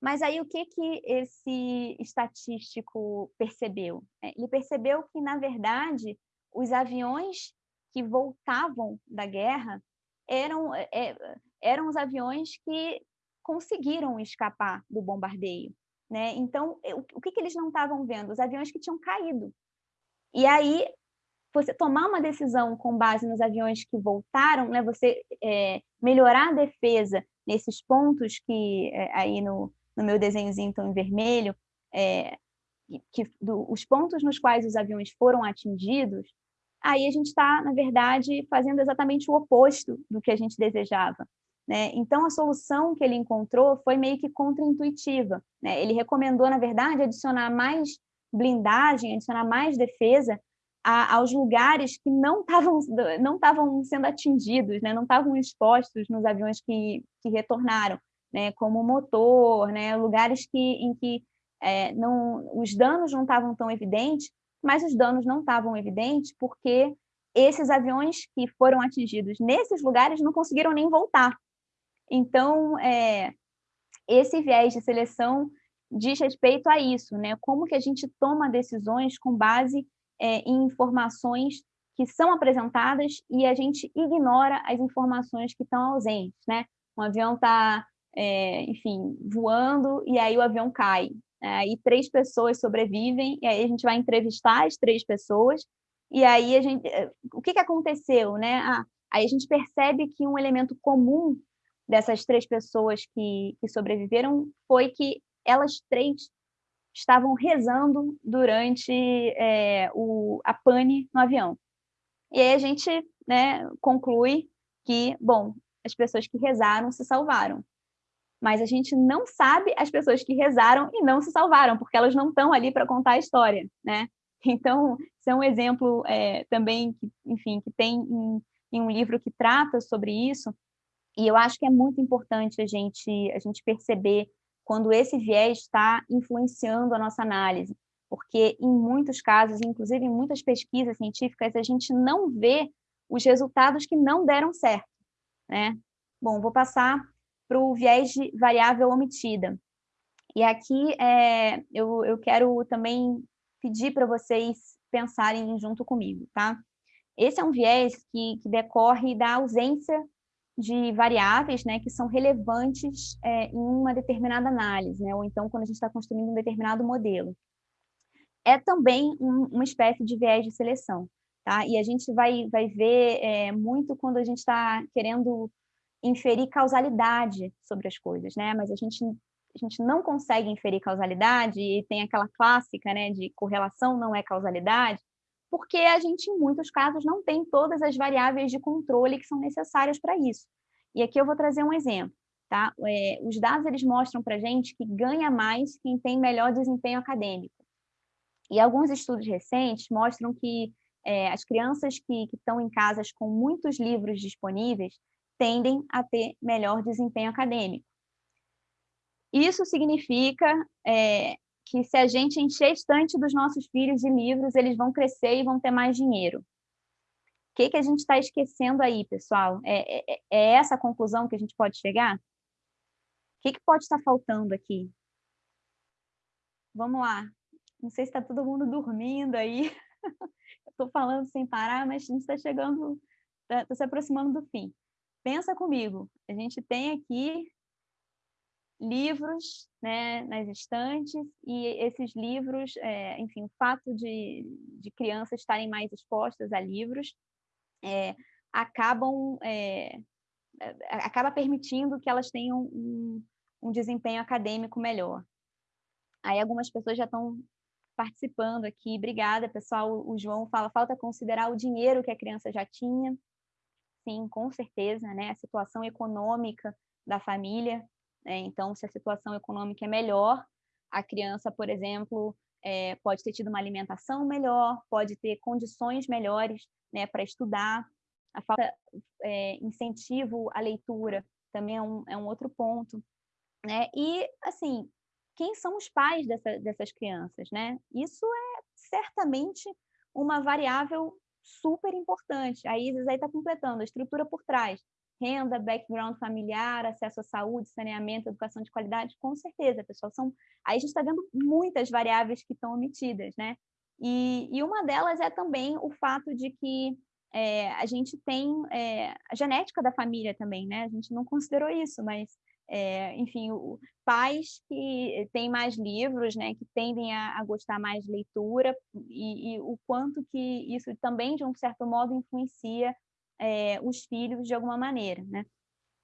Mas aí o que, que esse estatístico percebeu? É, ele percebeu que, na verdade, os aviões que voltavam da guerra eram, é, eram os aviões que conseguiram escapar do bombardeio. Né? Então, o que, que eles não estavam vendo? Os aviões que tinham caído. E aí, você tomar uma decisão com base nos aviões que voltaram, né? você é, melhorar a defesa nesses pontos que, é, aí no, no meu desenhozinho então, em vermelho, é, que, do, os pontos nos quais os aviões foram atingidos, aí a gente está, na verdade, fazendo exatamente o oposto do que a gente desejava. Né? Então, a solução que ele encontrou foi meio que contraintuitiva. Né? Ele recomendou, na verdade, adicionar mais blindagem, adicionar mais defesa a, aos lugares que não estavam não sendo atingidos, né? não estavam expostos nos aviões que, que retornaram, né? como motor, né? lugares que, em que é, não, os danos não estavam tão evidentes, mas os danos não estavam evidentes porque esses aviões que foram atingidos nesses lugares não conseguiram nem voltar. Então, é, esse viés de seleção diz respeito a isso, né? Como que a gente toma decisões com base é, em informações que são apresentadas e a gente ignora as informações que estão ausentes, né? Um avião está, é, enfim, voando e aí o avião cai. Aí três pessoas sobrevivem, e aí a gente vai entrevistar as três pessoas, e aí a gente. Eh, o que, que aconteceu, né? Ah, aí a gente percebe que um elemento comum dessas três pessoas que, que sobreviveram foi que elas três estavam rezando durante é, o, a pane no avião. E aí a gente né, conclui que, bom, as pessoas que rezaram se salvaram mas a gente não sabe as pessoas que rezaram e não se salvaram, porque elas não estão ali para contar a história, né? Então, isso é um exemplo é, também, que, enfim, que tem em, em, um livro que trata sobre isso, e eu acho que é muito importante a gente, a gente perceber quando esse viés está influenciando a nossa análise, porque em muitos casos, inclusive em muitas pesquisas científicas, a gente não vê os resultados que não deram certo, né? Bom, vou passar para o viés de variável omitida. E aqui é, eu, eu quero também pedir para vocês pensarem junto comigo, tá? Esse é um viés que, que decorre da ausência de variáveis né, que são relevantes é, em uma determinada análise, né, ou então quando a gente está construindo um determinado modelo. É também um, uma espécie de viés de seleção, tá? E a gente vai, vai ver é, muito quando a gente está querendo inferir causalidade sobre as coisas, né? Mas a gente, a gente não consegue inferir causalidade e tem aquela clássica, né, de correlação não é causalidade, porque a gente, em muitos casos, não tem todas as variáveis de controle que são necessárias para isso. E aqui eu vou trazer um exemplo. Tá? É, os dados eles mostram para a gente que ganha mais quem tem melhor desempenho acadêmico. E alguns estudos recentes mostram que é, as crianças que, estão em casas com muitos livros disponíveis, tendem a ter melhor desempenho acadêmico. Isso significa é, que se a gente encher a estante dos nossos filhos de livros, eles vão crescer e vão ter mais dinheiro. O que, que a gente está esquecendo aí, pessoal? É, é, é, essa a conclusão que a gente pode chegar? O que, que pode estar faltando aqui? Vamos lá. Não sei se está todo mundo dormindo aí. Estou falando sem parar, mas a gente está chegando, está tá se aproximando do fim pensa comigo, a gente tem aqui livros né, nas estantes e esses livros, é, enfim, o fato de, de crianças estarem mais expostas a livros é, acabam é, acaba permitindo que elas tenham um, um desempenho acadêmico melhor. Aí algumas pessoas já estão participando aqui. Obrigada, pessoal. O João fala, falta considerar o dinheiro que a criança já tinha sim, com certeza, né? A situação econômica da família. Né? Então, se a situação econômica é melhor, a criança, por exemplo, é, pode ter tido uma alimentação melhor, pode ter condições melhores né, para estudar. a falta é, incentivo à leitura também é um, é um outro ponto, né? E assim, quem são os pais dessa, dessas crianças, né? Isso é certamente uma variável super importante. A Isis aí está completando a estrutura por trás. Renda, background familiar, acesso à saúde, saneamento, educação de qualidade, com certeza, pessoal. São... Aí a gente está vendo muitas variáveis que estão omitidas, né? E, e, uma delas é também o fato de que é, a gente tem é, a genética da família também, né? A gente não considerou isso, mas é, enfim, o, pais que têm mais livros, né, que tendem a, a gostar mais de leitura e, e, o quanto que isso também, de um certo modo, influencia é, os filhos de alguma maneira, né?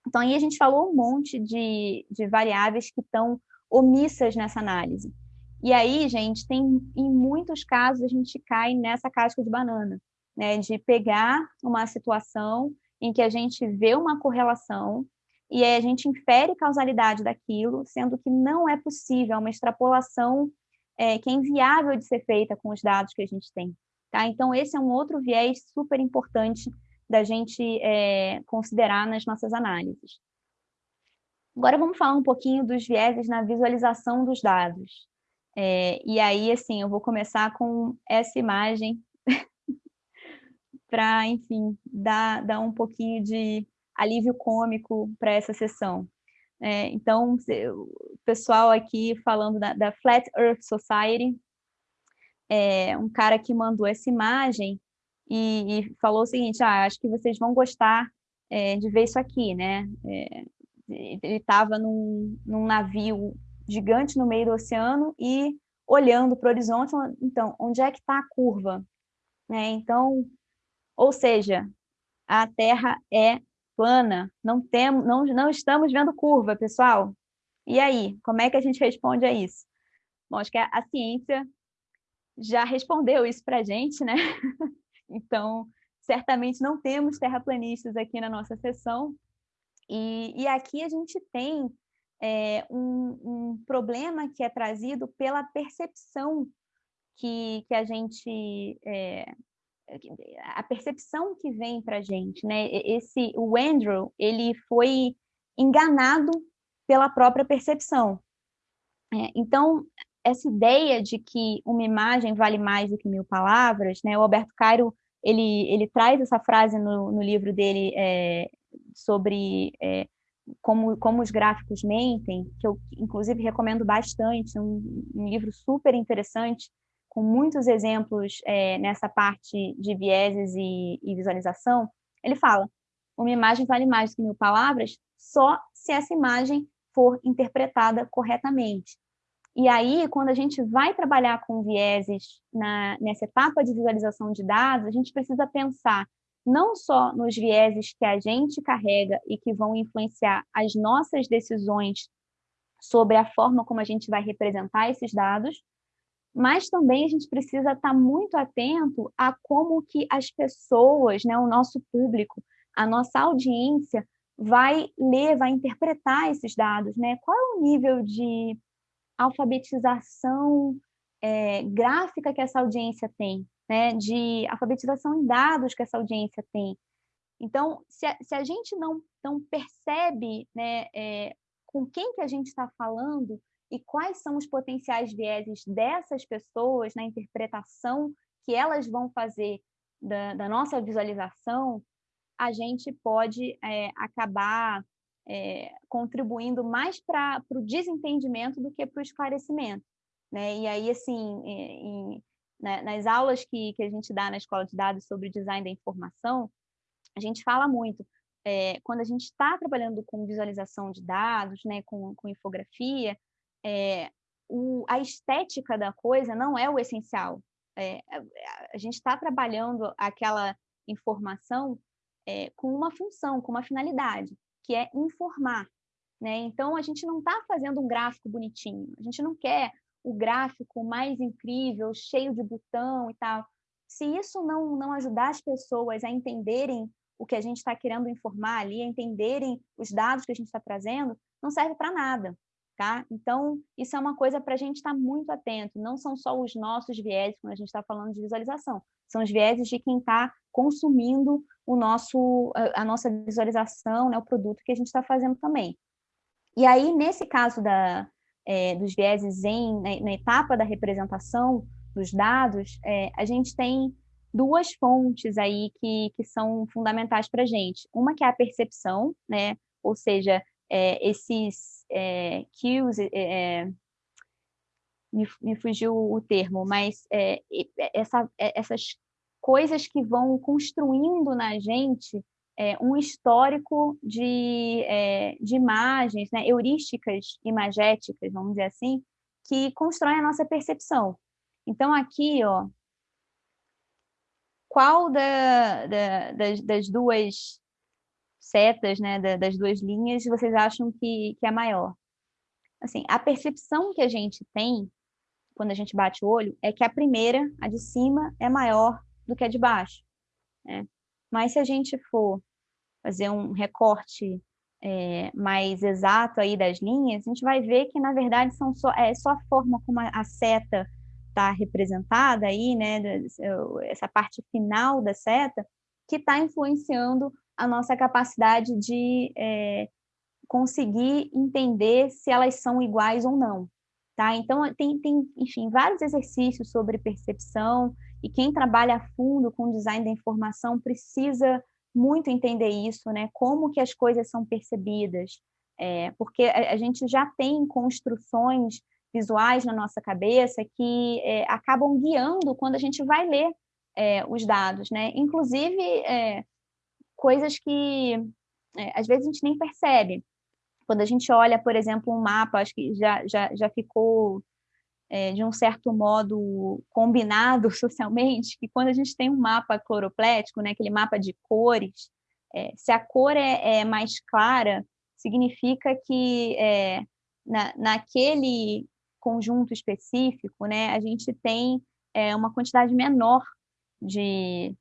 Então, aí a gente falou um monte de, de variáveis que estão omissas nessa análise. E aí, gente, tem em muitos casos a gente cai nessa casca de banana, né, de pegar uma situação em que a gente vê uma correlação e aí a gente infere causalidade daquilo, sendo que não é possível, é uma extrapolação é, que é inviável de ser feita com os dados que a gente tem. Tá? Então, esse é um outro viés super importante da gente é, considerar nas nossas análises. Agora vamos falar um pouquinho dos vieses na visualização dos dados. É, e aí, assim, eu vou começar com essa imagem para, enfim, dar, dar um pouquinho de alívio cômico para essa sessão. É, então, o pessoal aqui falando da, da Flat Earth Society, é, um cara que mandou essa imagem e, e, falou o seguinte, ah, acho que vocês vão gostar é, de ver isso aqui, né? É, ele estava num, num navio gigante no meio do oceano e olhando para o horizonte, então, onde é que está a curva? Né? Então, ou seja, a Terra é plana, não, temos, não, não estamos vendo curva, pessoal. E aí, como é que a gente responde a isso? Bom, acho que a, a ciência já respondeu isso para a gente, né? então, certamente não temos terraplanistas aqui na nossa sessão. E, e aqui a gente tem é, um, um, problema que é trazido pela percepção que, que a gente é, a percepção que vem para a gente, né? Esse, o Andrew, ele foi enganado pela própria percepção. É, então, essa ideia de que uma imagem vale mais do que mil palavras, né? O Alberto Cairo, ele, ele traz essa frase no, no livro dele é, sobre é, como, como os gráficos mentem, que eu, inclusive, recomendo bastante, um, um livro super interessante, com muitos exemplos é, nessa parte de vieses e, e visualização, ele fala: uma imagem vale mais do que mil palavras só se essa imagem for interpretada corretamente. E aí, quando a gente vai trabalhar com vieses na, nessa etapa de visualização de dados, a gente precisa pensar não só nos vieses que a gente carrega e que vão influenciar as nossas decisões sobre a forma como a gente vai representar esses dados, mas também a gente precisa estar muito atento a como que as pessoas, né, o nosso público, a nossa audiência vai ler, vai interpretar esses dados, né? Qual é o nível de alfabetização é, gráfica que essa audiência tem, né? De alfabetização em dados que essa audiência tem. Então, se a, se a gente não, não percebe né, é, com quem que a gente está falando, e quais são os potenciais vieses dessas pessoas na interpretação que elas vão fazer da, da nossa visualização, a gente pode é, acabar é, contribuindo mais para o desentendimento do que para o esclarecimento. Né? E aí, assim, em, né, nas aulas que, que a gente dá na escola de dados sobre design da informação, a gente fala muito. É, quando a gente está trabalhando com visualização de dados, né, com, com infografia, é, o, a estética da coisa não é o essencial. É, a gente está trabalhando aquela informação com uma função, com uma finalidade, que é informar. Né? Então, a gente não está fazendo um gráfico bonitinho, a gente não quer o gráfico mais incrível, cheio de botão e tal. Se isso não, não ajudar as pessoas a entenderem o que a gente está querendo informar ali, a entenderem os dados que a gente está trazendo, não serve para nada. Tá? Então, isso é uma coisa para a gente estar tá muito atento. Não são só os nossos vieses quando a gente está falando de visualização, são os vieses de quem está consumindo o nosso, a, nossa visualização, né, o produto que a gente está fazendo também. E aí, nesse caso da, é, dos vieses em, na, na, etapa da representação dos dados, é, a gente tem duas fontes aí que, que são fundamentais para a gente. Uma que é a percepção, né? ou seja, é, esses é, é, é, me, me, fugiu o termo, mas é, essa, é, essas coisas que vão construindo na gente um histórico de, de imagens, né, heurísticas imagéticas, vamos dizer assim, que constroem a nossa percepção. Então, aqui, ó, qual da, da, das, das, duas setas, né, das duas linhas, vocês acham que, que é maior? Assim, a percepção que a gente tem quando a gente bate o olho é que a primeira, a de cima, é maior do que a de baixo. Né? Mas se a gente for fazer um recorte é, mais exato aí das linhas, a gente vai ver que, na verdade, são só, é só a forma como a, a seta está representada aí, né, essa parte final da seta, que está influenciando a nossa capacidade de é, conseguir entender se elas são iguais ou não. Tá? Então, tem, tem, enfim, vários exercícios sobre percepção, e quem trabalha a fundo com design da informação precisa muito entender isso, né? Como que as coisas são percebidas, é, porque a, a, gente já tem construções visuais na nossa cabeça que é, acabam guiando quando a gente vai ler é, os dados, né? Inclusive é, coisas que é, às vezes a gente nem percebe. Quando a gente olha, por exemplo, um mapa, acho que já, já, já ficou é, de um certo modo combinado socialmente, que quando a gente tem um mapa cloroplético, né, aquele mapa de cores, é, se a cor é, é, mais clara, significa que é, na, naquele conjunto específico, né, a gente tem é, uma quantidade menor de,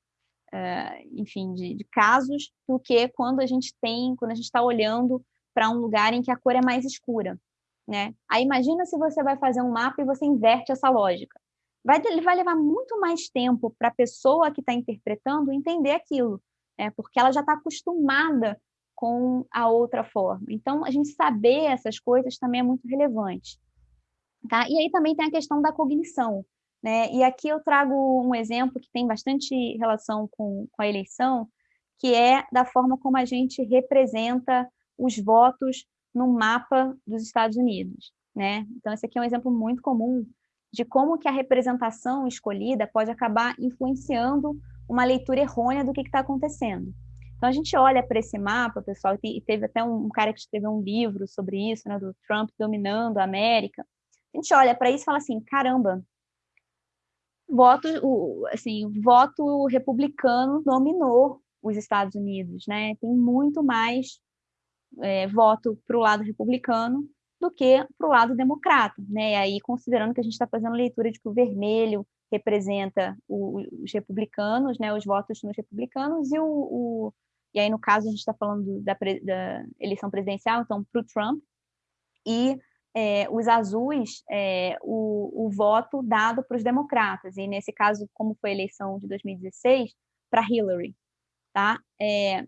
enfim, de, de, casos do que quando a gente tem, quando a gente está olhando para um lugar em que a cor é mais escura, né? Aí imagina se você vai fazer um mapa e você inverte essa lógica. Vai, vai levar muito mais tempo para a pessoa que está interpretando entender aquilo, né? Porque ela já está acostumada com a outra forma. Então, a gente saber essas coisas também é muito relevante. Tá? E aí também tem a questão da cognição. Né? E aqui eu trago um exemplo que tem bastante relação com, com a eleição, que é da forma como a gente representa os votos no mapa dos Estados Unidos. Né? Então, esse aqui é um exemplo muito comum de como que a representação escolhida pode acabar influenciando uma leitura errônea do que está acontecendo. Então, a gente olha para esse mapa, pessoal, e teve até um cara que escreveu um livro sobre isso, né, do Trump dominando a América, a gente olha para isso e fala assim, caramba, voto, assim, voto republicano dominou os Estados Unidos, né? Tem muito mais é, voto para o lado republicano do que para o lado democrata, né? E aí, considerando que a gente está fazendo leitura de que o vermelho representa o, os republicanos, né? Os votos nos republicanos e o, o e aí no caso a gente está falando da, da, eleição presidencial, então para o Trump e é, os azuis é, o, o, voto dado para os democratas, e nesse caso, como foi a eleição de 2016, para Hillary. Tá? É,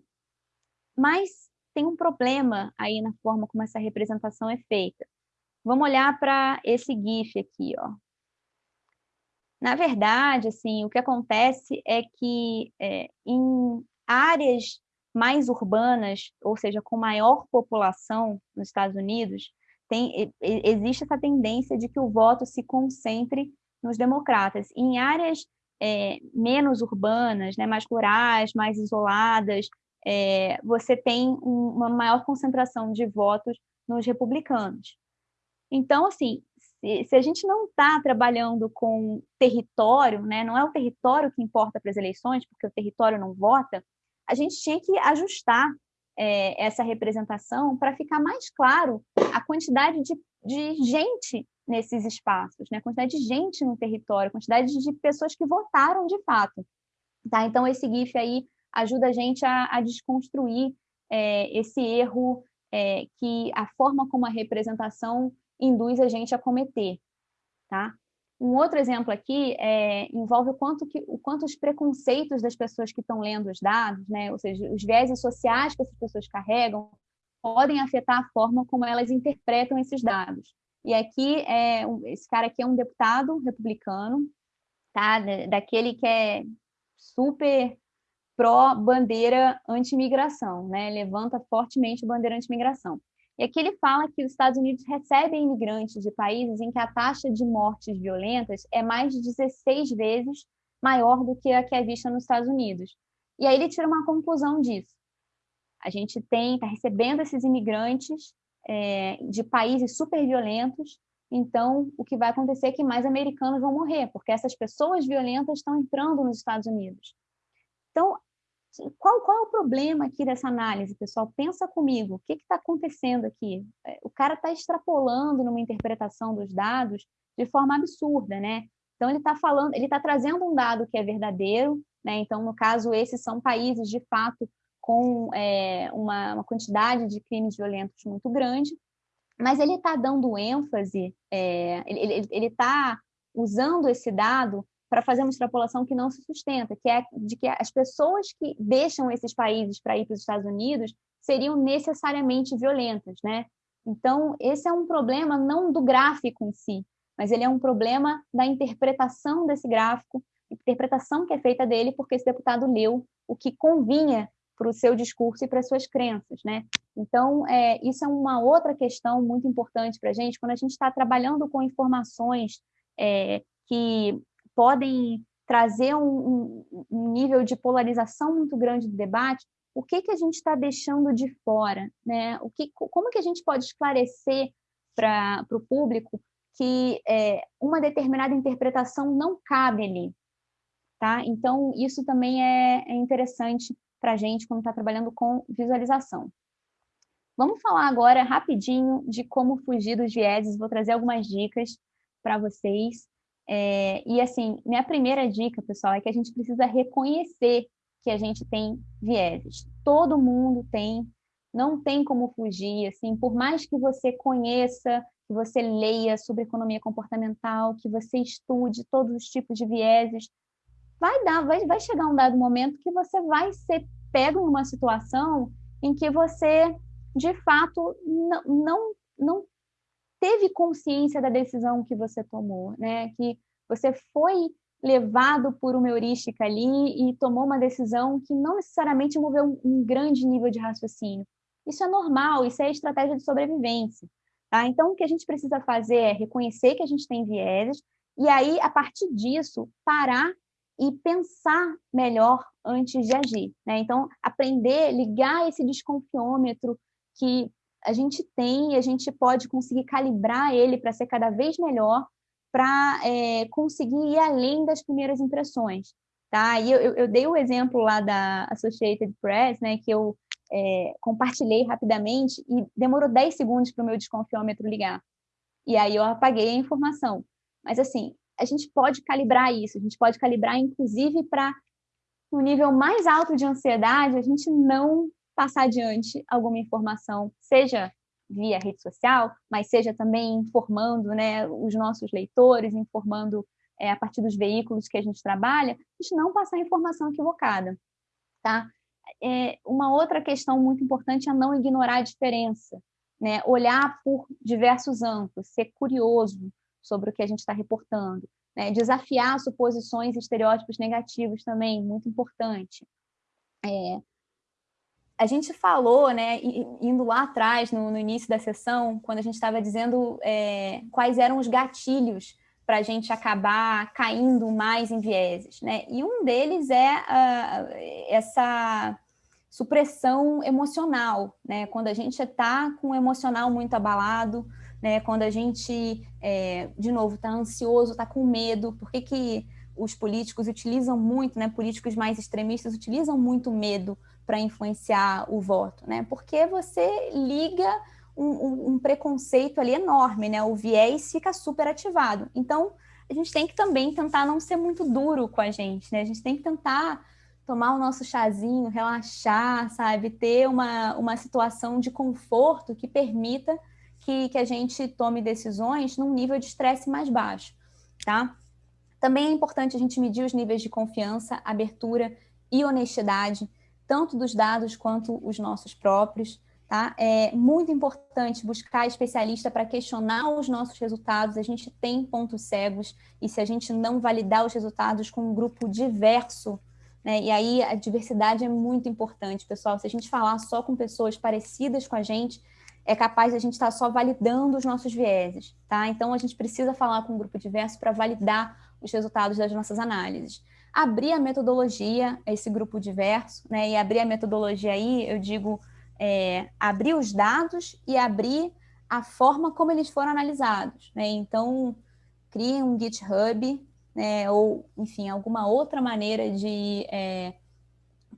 mas tem um problema aí na forma como essa representação é feita. Vamos olhar para esse GIF aqui. Ó. Na verdade, assim, o que acontece é que é, em áreas mais urbanas, ou seja, com maior população nos Estados Unidos, tem, existe essa tendência de que o voto se concentre nos democratas. Em áreas é, menos urbanas, né, mais rurais, mais isoladas, é, você tem um, uma maior concentração de votos nos republicanos. Então, assim, se, se a gente não está trabalhando com território, né, não é o território que importa para as eleições, porque o território não vota, a gente tinha que ajustar é, essa representação para ficar mais claro a quantidade de, de gente nesses espaços, né? a quantidade de gente no território, a quantidade de pessoas que votaram de fato. Tá? Então, esse GIF aí ajuda a gente a, a desconstruir é, esse erro é, que a forma como a representação induz a gente a cometer, tá? Um outro exemplo aqui é, envolve o quanto, que, o quanto os preconceitos das pessoas que estão lendo os dados, né, ou seja, os vieses sociais que essas pessoas carregam, podem afetar a forma como elas interpretam esses dados. E aqui, é, esse cara aqui é um deputado republicano, tá? daquele que é super pró-bandeira anti-imigração, né? levanta fortemente a bandeira anti-imigração. E aqui ele fala que os Estados Unidos recebem imigrantes de países em que a taxa de mortes violentas é mais de 16 vezes maior do que a que é vista nos Estados Unidos. E aí ele tira uma conclusão disso. A gente tem, está recebendo esses imigrantes é, de países super violentos, então o que vai acontecer é que mais americanos vão morrer, porque essas pessoas violentas estão entrando nos Estados Unidos. Então, qual, qual é o problema aqui dessa análise, pessoal? Pensa comigo, o que está acontecendo aqui? É, o cara está extrapolando numa interpretação dos dados de forma absurda, né? Então ele está falando, ele está trazendo um dado que é verdadeiro, né? Então, no caso, esses são países de fato com é, uma, uma, quantidade de crimes violentos muito grande, mas ele está dando ênfase, é, ele está usando esse dado para fazer uma extrapolação que não se sustenta, que é de que as pessoas que deixam esses países para ir para os Estados Unidos seriam necessariamente violentas, né? Então, esse é um problema não do gráfico em si, mas ele é um problema da interpretação desse gráfico, interpretação que é feita dele porque esse deputado leu o que convinha para o seu discurso e para as suas crenças, né? Então, é, isso é uma outra questão muito importante para a gente, quando a gente está trabalhando com informações é, que podem trazer um, um, nível de polarização muito grande do debate, o que, que a gente está deixando de fora? Né? O que, como que a gente pode esclarecer para o público que é, uma determinada interpretação não cabe ali? Tá? Então, isso também é, é interessante para a gente quando está trabalhando com visualização. Vamos falar agora rapidinho de como fugir dos vieses, vou trazer algumas dicas para vocês. É, e assim, minha primeira dica, pessoal, é que a gente precisa reconhecer que a gente tem vieses. Todo mundo tem, não tem como fugir, assim, por mais que você conheça, que você leia sobre economia comportamental, que você estude todos os tipos de vieses, vai dar, vai, vai chegar um dado momento que você vai ser pego numa situação em que você, de fato, não, não, não teve consciência da decisão que você tomou, né? Que você foi levado por uma heurística ali e tomou uma decisão que não necessariamente moveu um, grande nível de raciocínio. Isso é normal, isso é estratégia de sobrevivência. Tá? Então, o que a gente precisa fazer é reconhecer que a gente tem vieses e aí, a partir disso, parar e pensar melhor antes de agir. Né? Então, aprender, ligar esse desconfiômetro que a gente tem e a gente pode conseguir calibrar ele para ser cada vez melhor, para é, conseguir ir além das primeiras impressões. Tá? E eu, eu, dei o exemplo lá da Associated Press, né, que eu é, compartilhei rapidamente e demorou 10 segundos para o meu desconfiômetro ligar. E aí eu apaguei a informação. Mas, assim, a gente pode calibrar isso, a gente pode calibrar, inclusive, para no nível mais alto de ansiedade, a gente não passar adiante alguma informação, seja via rede social, mas seja também informando né, os nossos leitores, informando é, a partir dos veículos que a gente trabalha, a gente não passar informação equivocada. Tá? É, uma outra questão muito importante é não ignorar a diferença, né? olhar por diversos ângulos, ser curioso sobre o que a gente está reportando, né? desafiar suposições e estereótipos negativos também, muito importante. É, a gente falou, né, indo lá atrás, no, no início da sessão, quando a gente estava dizendo é, quais eram os gatilhos para a gente acabar caindo mais em vieses, né? E um deles é uh, essa supressão emocional, né? Quando a gente está com o emocional muito abalado, né? Quando a gente, é, de novo, está ansioso, está com medo, por que, que os políticos utilizam muito, né? Políticos mais extremistas utilizam muito medo para influenciar o voto, né? Porque você liga um, um, preconceito ali enorme, né? O viés fica super ativado. Então, a gente tem que também tentar não ser muito duro com a gente, né? A gente tem que tentar tomar o nosso chazinho, relaxar, sabe? Ter uma, uma situação de conforto que permita que, que a gente tome decisões num nível de estresse mais baixo, tá? Também é importante a gente medir os níveis de confiança, abertura e honestidade, tanto dos dados quanto os nossos próprios. Tá? É muito importante buscar especialista para questionar os nossos resultados. A gente tem pontos cegos e se a gente não validar os resultados com um grupo diverso, né? e aí a diversidade é muito importante, pessoal. Se a gente falar só com pessoas parecidas com a gente, é capaz de a gente estar tá só validando os nossos vieses. Tá? Então, a gente precisa falar com um grupo diverso para validar os resultados das nossas análises. Abrir a metodologia, esse grupo diverso, né? e abrir a metodologia aí, eu digo é, abrir os dados e abrir a forma como eles foram analisados. Né? Então, crie um GitHub, né? ou, enfim, alguma outra maneira de é,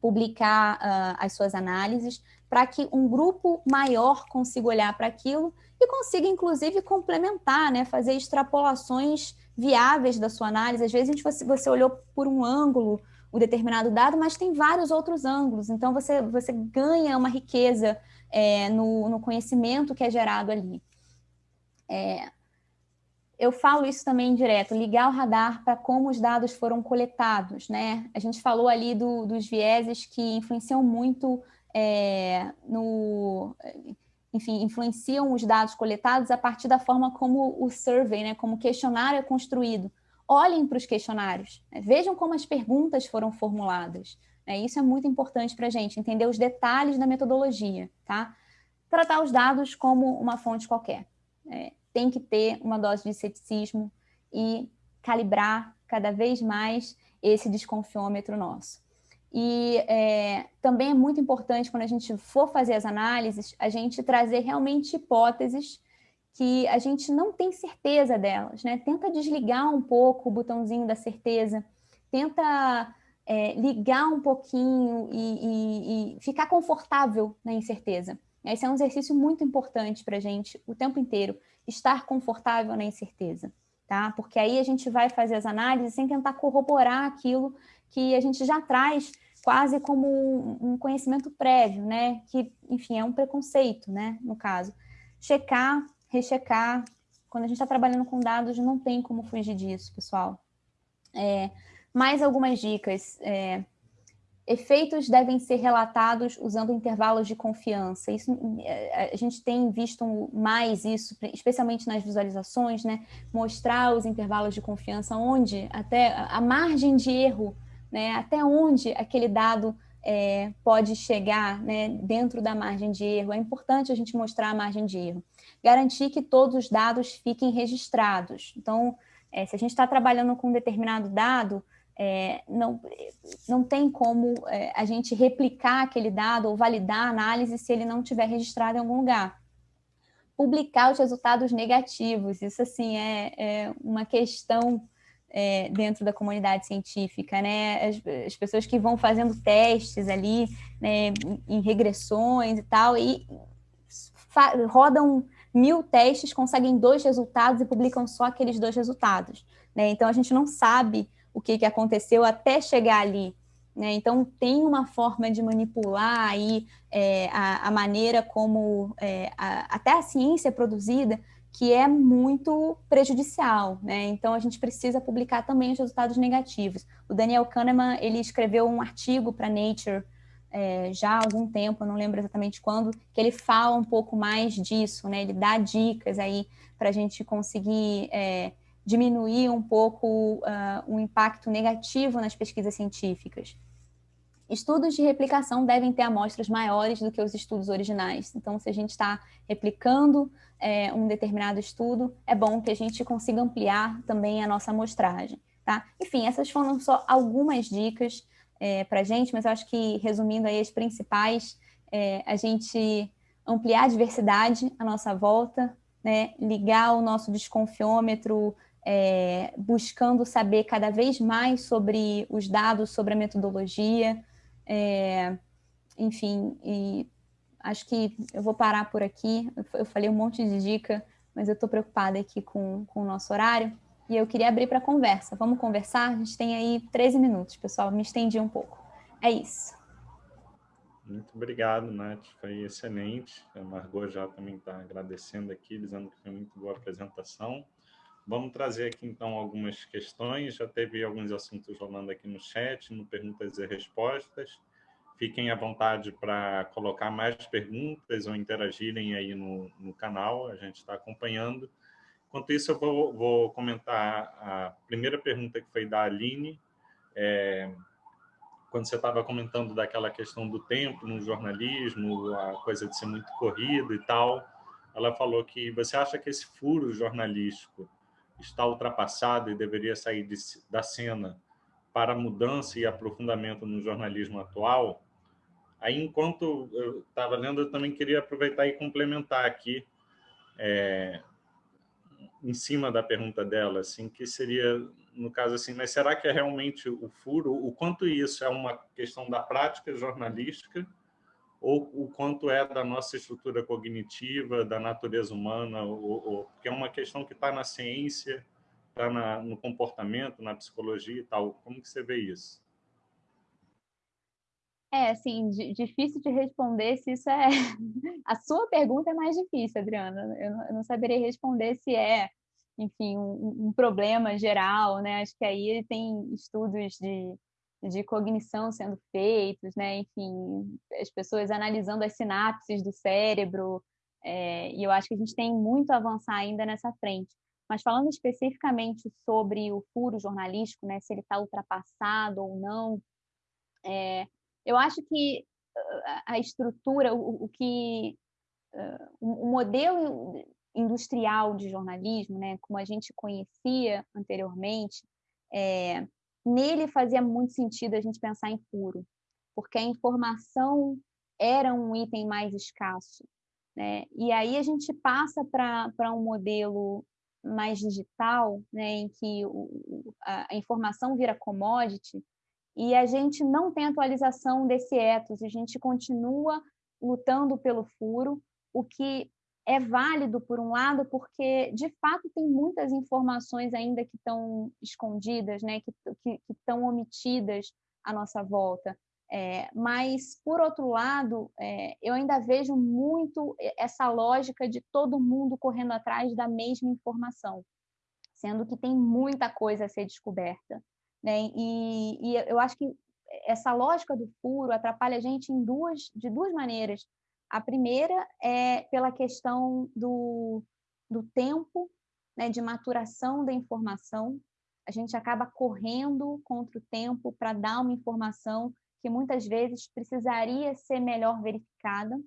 publicar uh, as suas análises, para que um grupo maior consiga olhar para aquilo e consiga, inclusive, complementar, né? fazer extrapolações viáveis da sua análise. Às vezes, gente, você, você olhou por um ângulo o determinado dado, mas tem vários outros ângulos. Então, você, você ganha uma riqueza é, no, no, conhecimento que é gerado ali. É, eu falo isso também direto, ligar o radar para como os dados foram coletados. Né? A gente falou ali do, dos vieses que influenciam muito é, no... Enfim, influenciam os dados coletados a partir da forma como o survey, né, como o questionário é construído olhem para os questionários, né? vejam como as perguntas foram formuladas. Né? Isso é muito importante para a gente, entender os detalhes da metodologia, tá? Tratar os dados como uma fonte qualquer. É, tem que ter uma dose de ceticismo e calibrar cada vez mais esse desconfiômetro nosso. E é, também é muito importante, quando a gente for fazer as análises, a gente trazer realmente hipóteses que a gente não tem certeza delas, né? Tenta desligar um pouco o botãozinho da certeza, tenta é, ligar um pouquinho e, e, e, ficar confortável na incerteza. Esse é um exercício muito importante para a gente o tempo inteiro, estar confortável na incerteza, tá? Porque aí a gente vai fazer as análises sem tentar corroborar aquilo que a gente já traz quase como um conhecimento prévio, né? Que, enfim, é um preconceito, né? No caso. Checar rechecar. Quando a gente está trabalhando com dados, não tem como fugir disso, pessoal. É, mais algumas dicas. É, efeitos devem ser relatados usando intervalos de confiança. Isso, é, a gente tem visto mais isso, especialmente nas visualizações, né? Mostrar os intervalos de confiança, onde até a margem de erro, né? Até onde aquele dado é, pode chegar né, dentro da margem de erro. É importante a gente mostrar a margem de erro garantir que todos os dados fiquem registrados. Então, é, se a gente está trabalhando com um determinado dado, é, não, não tem como é, a gente replicar aquele dado ou validar a análise se ele não estiver registrado em algum lugar. Publicar os resultados negativos, isso assim é, é uma questão é, dentro da comunidade científica, né? As, as, pessoas que vão fazendo testes ali, né, em regressões e tal, e rodam mil testes, conseguem dois resultados e publicam só aqueles dois resultados. Né? Então, a gente não sabe o que, que aconteceu até chegar ali. Né? Então, tem uma forma de manipular aí, é, a, a, maneira como é, a, até a ciência é produzida, que é muito prejudicial. Né? Então, a gente precisa publicar também os resultados negativos. O Daniel Kahneman ele escreveu um artigo para Nature é, já há algum tempo, eu não lembro exatamente quando, que ele fala um pouco mais disso, né? Ele dá dicas aí para a gente conseguir é, diminuir um pouco uh, o impacto negativo nas pesquisas científicas. Estudos de replicação devem ter amostras maiores do que os estudos originais. Então, se a gente está replicando é, um determinado estudo, é bom que a gente consiga ampliar também a nossa amostragem. Tá? Enfim, essas foram só algumas dicas é, para a gente, mas eu acho que, resumindo aí as principais, é, a gente ampliar a diversidade à nossa volta, né, ligar o nosso desconfiômetro, é, buscando saber cada vez mais sobre os dados, sobre a metodologia, é, enfim, e acho que eu vou parar por aqui, eu falei um monte de dica, mas eu estou preocupada aqui com, com o nosso horário, e eu queria abrir para conversa. Vamos conversar? A gente tem aí 13 minutos, pessoal, me estendi um pouco. é isso. Muito obrigado, Nath. Foi excelente. A Margot já também está agradecendo aqui, dizendo que foi muito boa a apresentação. Vamos trazer aqui, então, algumas questões. Já teve alguns assuntos rolando aqui no chat, no Perguntas e Respostas. Fiquem à vontade para colocar mais perguntas ou interagirem aí no, no canal, a gente está acompanhando. Enquanto isso, eu vou, vou, comentar a primeira pergunta que foi da Aline, é, quando você estava comentando daquela questão do tempo no jornalismo, a coisa de ser muito corrido e tal, ela falou que você acha que esse furo jornalístico está ultrapassado e deveria sair de, da cena para mudança e aprofundamento no jornalismo atual? Aí, enquanto eu estava lendo, eu também queria aproveitar e complementar aqui, é, em cima da pergunta dela, assim, que seria no caso assim, mas será que é realmente o furo? O quanto isso é uma questão da prática jornalística ou o quanto é da nossa estrutura cognitiva, da natureza humana, ou, ou porque é uma questão que está na ciência, está no comportamento, na psicologia e tal. Como que você vê isso? É, assim, difícil de responder se isso é... A sua pergunta é mais difícil, Adriana. Eu não saberia responder se é enfim, um, um, problema geral, né? Acho que aí tem estudos de, de cognição sendo feitos, né? Enfim, as pessoas analisando as sinapses do cérebro, é, e eu acho que a gente tem muito a avançar ainda nessa frente. Mas falando especificamente sobre o furo jornalístico, né? Se ele está ultrapassado ou não, é, eu acho que a estrutura, o, o que o modelo industrial de jornalismo, né, como a gente conhecia anteriormente, é, nele fazia muito sentido a gente pensar em furo, porque a informação era um item mais escasso. Né? E aí a gente passa para um modelo mais digital, né, em que o, a, informação vira commodity, e a gente não tem atualização desse ethos, a gente continua lutando pelo furo, o que é válido, por um lado, porque, de fato, tem muitas informações ainda que estão escondidas, né, que, estão omitidas à nossa volta. É, mas, por outro lado, é, eu ainda vejo muito essa lógica de todo mundo correndo atrás da mesma informação, sendo que tem muita coisa a ser descoberta. Né? E, e eu acho que essa lógica do furo atrapalha a gente em duas, de duas maneiras. A primeira é pela questão do, do tempo né, de maturação da informação. A gente acaba correndo contra o tempo para dar uma informação que muitas vezes precisaria ser melhor verificada.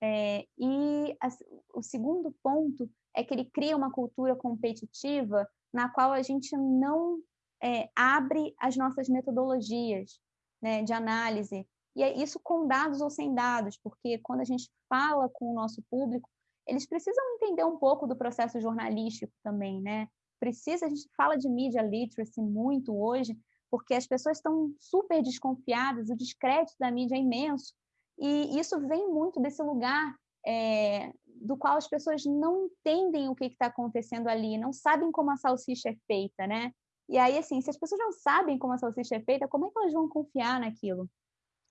É, e a, o segundo ponto é que ele cria uma cultura competitiva na qual a gente não é, abre as nossas metodologias né, de análise, e é isso com dados ou sem dados, porque quando a gente fala com o nosso público, eles precisam entender um pouco do processo jornalístico também, né? Precisa, a gente fala de media literacy muito hoje, porque as pessoas estão super desconfiadas, o descrédito da mídia é imenso, e isso vem muito desse lugar é, do qual as pessoas não entendem o que está acontecendo ali, não sabem como a salsicha é feita, né? E aí, assim, se as pessoas não sabem como a salsicha é feita, como é que elas vão confiar naquilo?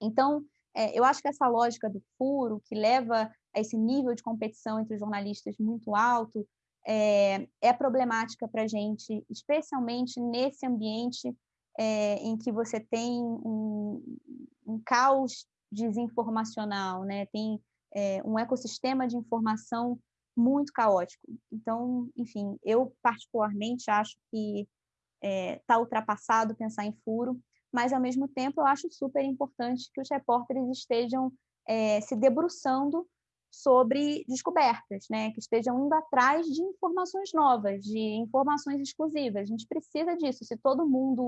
Então, é, eu acho que essa lógica do furo, que leva a esse nível de competição entre os jornalistas muito alto, é, é problemática para a gente, especialmente nesse ambiente é, em que você tem um, um caos desinformacional, né? tem é, um ecossistema de informação muito caótico. Então, enfim, eu particularmente acho que está é, ultrapassado pensar em furo, mas ao mesmo tempo eu acho super importante que os repórteres estejam é, se debruçando sobre descobertas, né? que estejam indo atrás de informações novas, de informações exclusivas. A gente precisa disso. Se todo mundo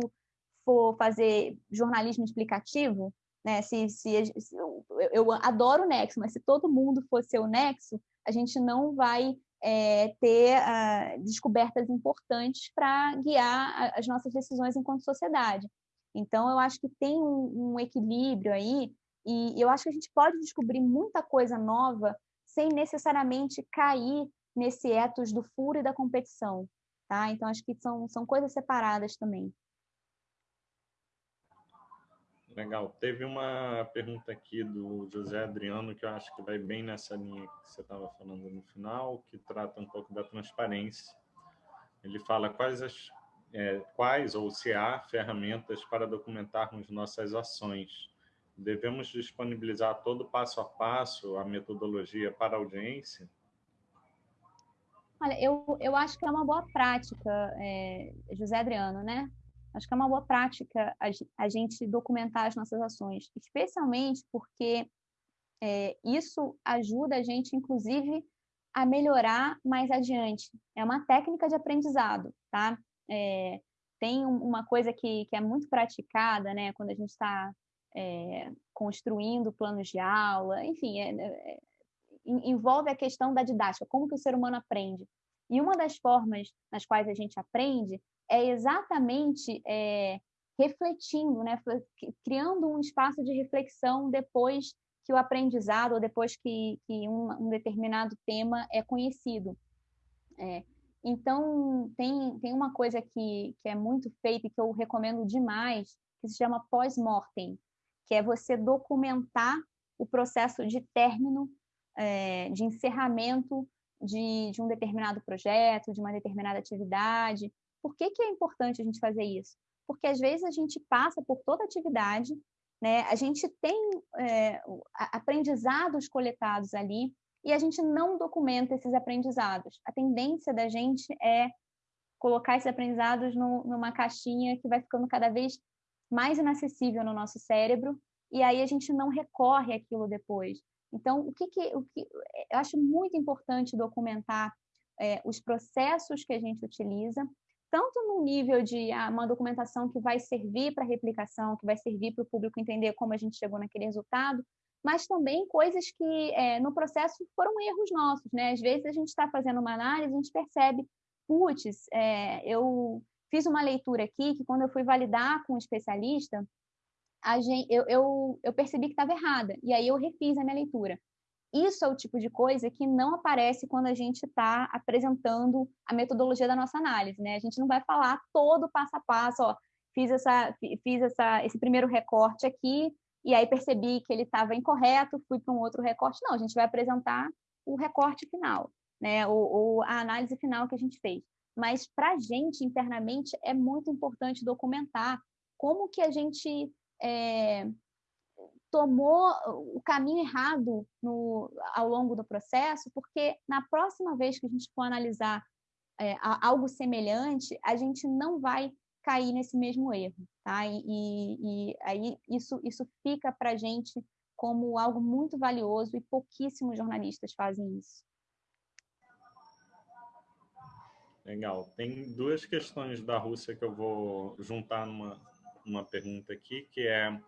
for fazer jornalismo explicativo, né? se, se, se eu, eu, adoro o Nexo, mas se todo mundo fosse o Nexo, a gente não vai é, ter uh, descobertas importantes para guiar as nossas decisões enquanto sociedade. Então, eu acho que tem um, um equilíbrio aí, e eu acho que a gente pode descobrir muita coisa nova sem necessariamente cair nesse ethos do furo e da competição, tá? Então, acho que são, são coisas separadas também. Legal. Teve uma pergunta aqui do José Adriano, que eu acho que vai bem nessa linha que você estava falando no final, que trata um pouco da transparência. Ele fala quais, as, é, quais ou se há ferramentas para documentarmos nossas ações. Devemos disponibilizar todo passo a passo a metodologia para a audiência? Olha, eu, eu acho que é uma boa prática, é, José Adriano, né? Acho que é uma boa prática a, a gente documentar as nossas ações, especialmente porque é, isso ajuda a gente, inclusive, a melhorar mais adiante. É uma técnica de aprendizado, tá? É, tem uma coisa que, que é muito praticada, né, quando a gente está é, construindo planos de aula, enfim, é, é, envolve a questão da didática, como que o ser humano aprende. E uma das formas nas quais a gente aprende é exatamente é, refletindo, né, criando um espaço de reflexão depois que o aprendizado ou depois que, que um, um determinado tema é conhecido. É, então, tem, tem uma coisa que, que é muito feita e que eu recomendo demais, que se chama pós-mortem, que é você documentar o processo de término, é, de encerramento de, de um determinado projeto, de uma determinada atividade, por que, que é importante a gente fazer isso? Porque às vezes a gente passa por toda atividade, né? a gente tem é, aprendizados coletados ali e a gente não documenta esses aprendizados. A tendência da gente é colocar esses aprendizados no, numa caixinha que vai ficando cada vez mais inacessível no nosso cérebro e aí a gente não recorre àquilo depois. Então, o que, que, o que eu acho muito importante documentar é, os processos que a gente utiliza, tanto no nível de ah, uma documentação que vai servir para replicação, que vai servir para o público entender como a gente chegou naquele resultado, mas também coisas que é, no processo foram erros nossos, né? Às vezes a gente está fazendo uma análise, a gente percebe, putz, é, eu fiz uma leitura aqui que quando eu fui validar com um especialista, gente, eu, eu, eu percebi que estava errada, e aí eu refiz a minha leitura. Isso é o tipo de coisa que não aparece quando a gente está apresentando a metodologia da nossa análise, né? A gente não vai falar todo passo a passo, ó, fiz, essa, fiz essa, esse primeiro recorte aqui, e aí percebi que ele estava incorreto, fui para um outro recorte. Não, a gente vai apresentar o recorte final, né? Ou, ou a análise final que a gente fez. Mas para a gente, internamente, é muito importante documentar como que a gente é, tomou o caminho errado no, ao longo do processo, porque na próxima vez que a gente for analisar é, algo semelhante, a gente não vai cair nesse mesmo erro, tá? E, e, e aí isso, isso fica para a gente como algo muito valioso e pouquíssimos jornalistas fazem isso. Legal. Tem duas questões da Rússia que eu vou juntar numa, numa pergunta aqui, que é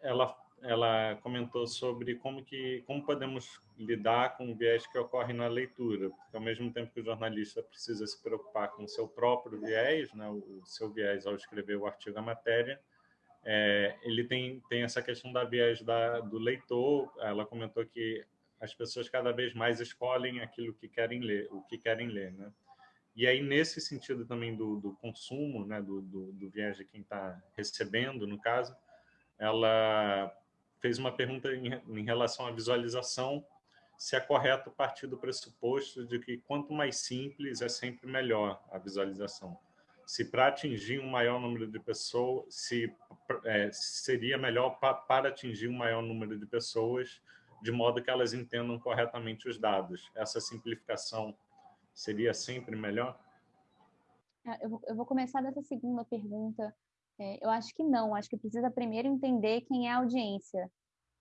ela, ela comentou sobre como, que, como podemos lidar com o viés que ocorre na leitura, porque ao mesmo tempo que o jornalista precisa se preocupar com o seu próprio viés, né, o seu viés ao escrever o artigo, a matéria, é, ele tem, tem essa questão da viés da, do leitor, ela comentou que as pessoas cada vez mais escolhem aquilo que querem ler, o que querem ler, né? E aí, nesse sentido também do, do consumo, né, do, do, do viés de quem está recebendo, no caso, ela fez uma pergunta em, em relação à visualização, se é correto partir do pressuposto de que quanto mais simples é sempre melhor a visualização. Se para atingir um maior número de pessoas, se é, seria melhor pa, para atingir um maior número de pessoas, de modo que elas entendam corretamente os dados. Essa simplificação seria sempre melhor? Vou, eu vou começar dessa segunda pergunta é, eu acho que não, acho que precisa primeiro entender quem é a audiência,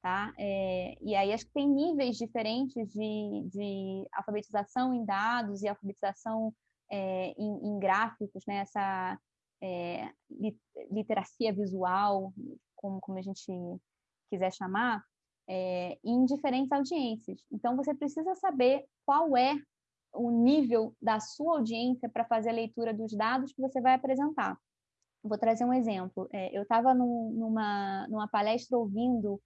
tá? É, e aí acho que tem níveis diferentes de, de alfabetização em dados e alfabetização é, em, em, gráficos, né? Essa é, literacia visual, como, como a gente quiser chamar, é, em diferentes audiências. Então, você precisa saber qual é o nível da sua audiência para fazer a leitura dos dados que você vai apresentar. Vou trazer um exemplo. É, eu estava num, numa, numa palestra ouvindo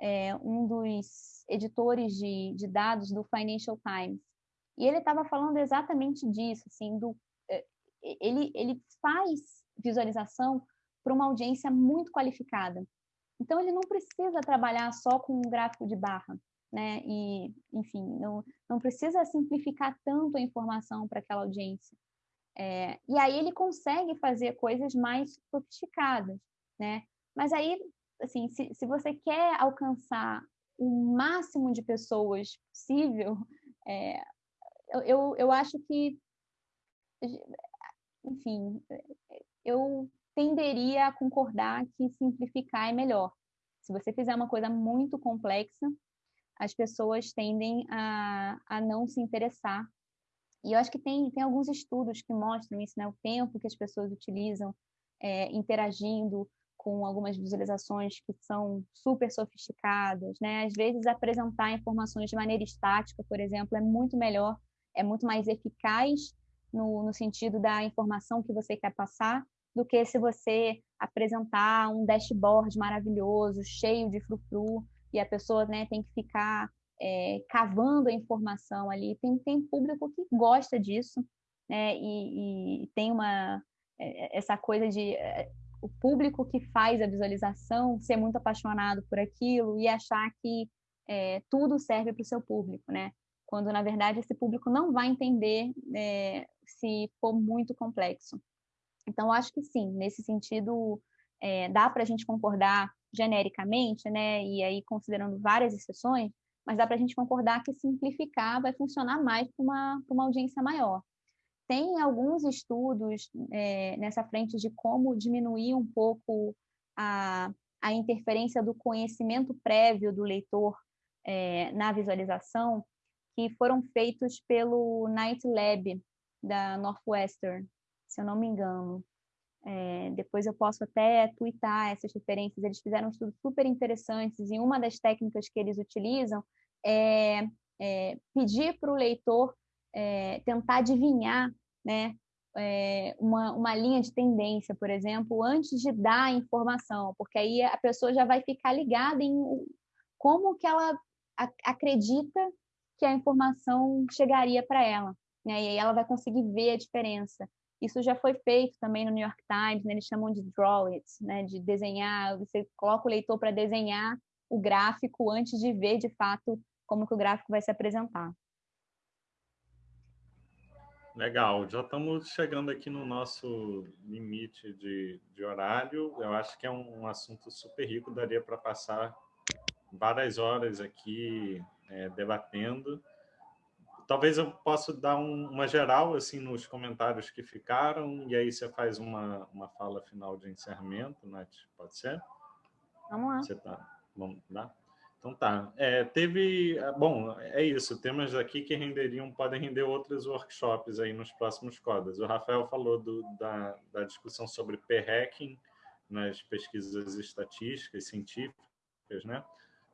é, um dos editores de, de dados do Financial Times, e ele estava falando exatamente disso, assim, do, é, ele, ele faz visualização para uma audiência muito qualificada. Então, ele não precisa trabalhar só com um gráfico de barra, né? E, enfim, não, não precisa simplificar tanto a informação para aquela audiência. É, e aí ele consegue fazer coisas mais sofisticadas, né? Mas aí, assim, se, se você quer alcançar o máximo de pessoas possível, é, eu, eu acho que, enfim, eu tenderia a concordar que simplificar é melhor. Se você fizer uma coisa muito complexa, as pessoas tendem a, a não se interessar. E eu acho que tem, tem alguns estudos que mostram isso, né? O tempo que as pessoas utilizam é, interagindo com algumas visualizações que são super sofisticadas, né? Às vezes apresentar informações de maneira estática, por exemplo, é muito melhor, é muito mais eficaz no, no sentido da informação que você quer passar do que se você apresentar um dashboard maravilhoso, cheio de frufru, e a pessoa né, tem que ficar é, cavando a informação ali. Tem, tem público que gosta disso, né? E, e tem uma é, essa coisa de é, o público que faz a visualização ser muito apaixonado por aquilo e achar que é, tudo serve para o seu público, né? Quando na verdade esse público não vai entender é, se for muito complexo. Então acho que sim, nesse sentido é, dá para a gente concordar genericamente, né? E aí considerando várias exceções, mas dá para a gente concordar que simplificar vai funcionar mais para uma, uma audiência maior. Tem alguns estudos é, nessa frente de como diminuir um pouco a, a interferência do conhecimento prévio do leitor é, na visualização, que foram feitos pelo Night Lab da Northwestern, se eu não me engano. É, depois eu posso até twittar essas referências. Eles fizeram estudos super interessantes e uma das técnicas que eles utilizam é, é pedir para o leitor é, tentar adivinhar né, é, uma, uma linha de tendência, por exemplo, antes de dar a informação, porque aí a pessoa já vai ficar ligada em como que ela acredita que a informação chegaria para ela, né? e aí ela vai conseguir ver a diferença. Isso já foi feito também no New York Times, né? eles chamam de draw it, né? de desenhar, você coloca o leitor para desenhar o gráfico antes de ver de fato como que o gráfico vai se apresentar. Legal, já estamos chegando aqui no nosso limite de, de horário. Eu acho que é um, um assunto super rico, daria para passar várias horas aqui é, debatendo. Talvez eu possa dar um, uma geral assim nos comentários que ficaram, e aí você faz uma, uma fala final de encerramento, Nath, pode ser? Vamos lá. Você tá, vamos lá? Então tá. É, teve. É, bom, é isso. Temas aqui que renderiam, podem render outros workshops aí nos próximos codas. O Rafael falou do, da, da discussão sobre p-hacking nas pesquisas estatísticas científicas, né?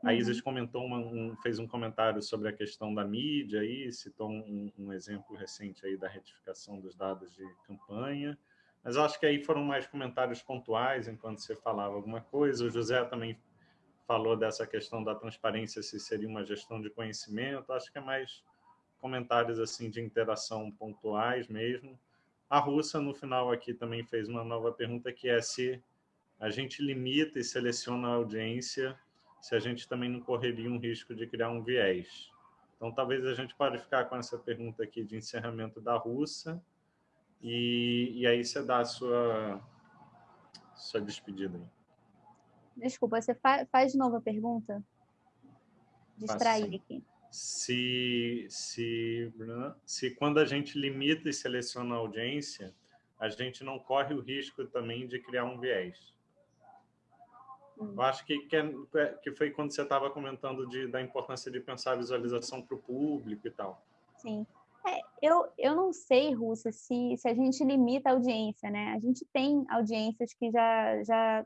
Uhum. A Isis comentou uma, um, fez um comentário sobre a questão da mídia aí, citou um, um exemplo recente aí da retificação dos dados de campanha. Mas acho que aí foram mais comentários pontuais enquanto você falava alguma coisa. O José também falou dessa questão da transparência, se seria uma gestão de conhecimento, acho que é mais comentários assim de interação pontuais mesmo. A Russa, no final aqui, também fez uma nova pergunta, que é se a gente limita e seleciona a audiência, se a gente também não correria um risco de criar um viés. Então, talvez a gente pode ficar com essa pergunta aqui de encerramento da Russa, e, e aí você dá a sua, sua despedida aí. Desculpa, você fa faz de novo a pergunta? Distrair aqui. Se, se, se quando a gente limita e seleciona a audiência, a gente não corre o risco também de criar um viés. Eu acho que, que, é, que foi quando você estava comentando de, da importância de pensar a visualização para o público e tal. Sim. É, eu, eu não sei, Rússia, se, se a gente limita a audiência, né? A gente tem audiências que já, já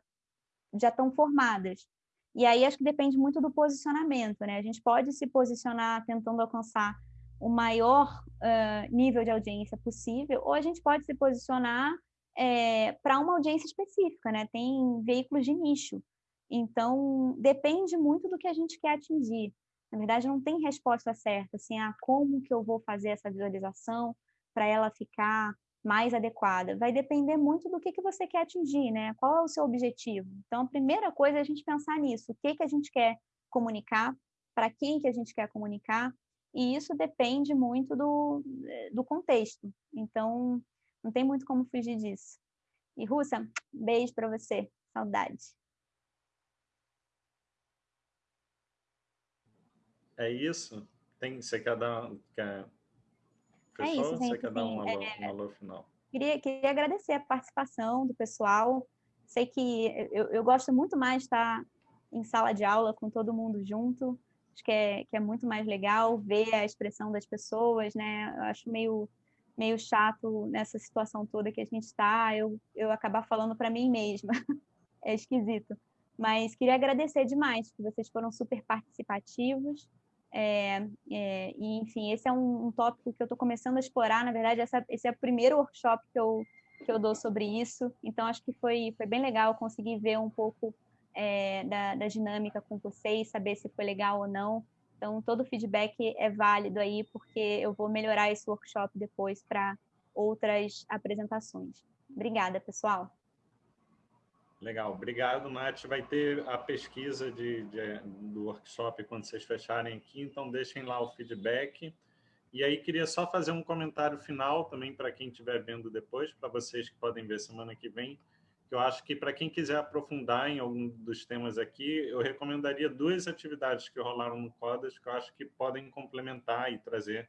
já estão formadas. E aí acho que depende muito do posicionamento, né? A gente pode se posicionar tentando alcançar o maior uh, nível de audiência possível, ou a gente pode se posicionar é, para uma audiência específica, né? Tem veículos de nicho. Então, depende muito do que a gente quer atingir. Na verdade, não tem resposta certa, assim, ah, como que eu vou fazer essa visualização para ela ficar mais adequada? Vai depender muito do que, que você quer atingir, né? Qual é o seu objetivo? Então, a primeira coisa é a gente pensar nisso. O que, que a gente quer comunicar? Para quem que a gente quer comunicar? E isso depende muito do, do contexto. Então, não tem muito como fugir disso. E, Russa, beijo para você. Saudade. É isso? Tem, você quer dar... Quer Fechou? É isso, gente. Você quer dar um alô, é... um alô final? Queria, queria agradecer a participação do pessoal. Sei que eu, eu gosto muito mais de estar em sala de aula com todo mundo junto. Acho que é, que é muito mais legal ver a expressão das pessoas, né? Eu acho meio, meio chato nessa situação toda que a gente está, eu, eu acabar falando para mim mesma. é esquisito. Mas queria agradecer demais, que vocês foram super participativos. É, é, e, enfim, esse é um, um tópico que eu estou começando a explorar. Na verdade, essa, esse é o primeiro workshop que eu, que eu dou sobre isso. Então, acho que foi, foi bem legal conseguir ver um pouco é, da, da dinâmica com vocês, saber se foi legal ou não. Então, todo feedback é válido aí, porque eu vou melhorar esse workshop depois para outras apresentações. Obrigada, pessoal. Legal, obrigado, Nath. Vai ter a pesquisa de, de, do workshop quando vocês fecharem aqui, então deixem lá o feedback. E aí queria só fazer um comentário final também para quem estiver vendo depois, para vocês que podem ver semana que vem, que eu acho que para quem quiser aprofundar em algum dos temas aqui, eu recomendaria duas atividades que rolaram no CODAS, que eu acho que podem complementar e trazer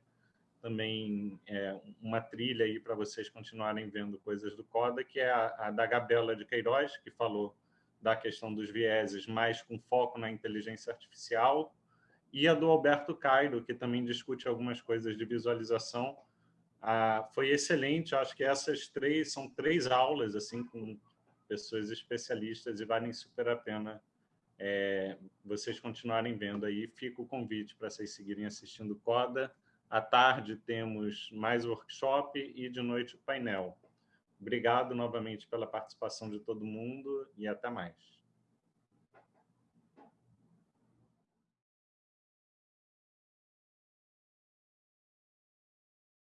também é, uma trilha aí para vocês continuarem vendo coisas do CODA, que é a, a, da Gabela de Queiroz, que falou da questão dos vieses, mais com foco na inteligência artificial, e a do Alberto Cairo, que também discute algumas coisas de visualização. Ah, foi excelente, acho que essas três são três aulas assim com pessoas especialistas e valem super a pena é, vocês continuarem vendo aí. Fica o convite para vocês seguirem assistindo CODA, à tarde temos mais workshop e de noite o painel. Obrigado novamente pela participação de todo mundo e até mais.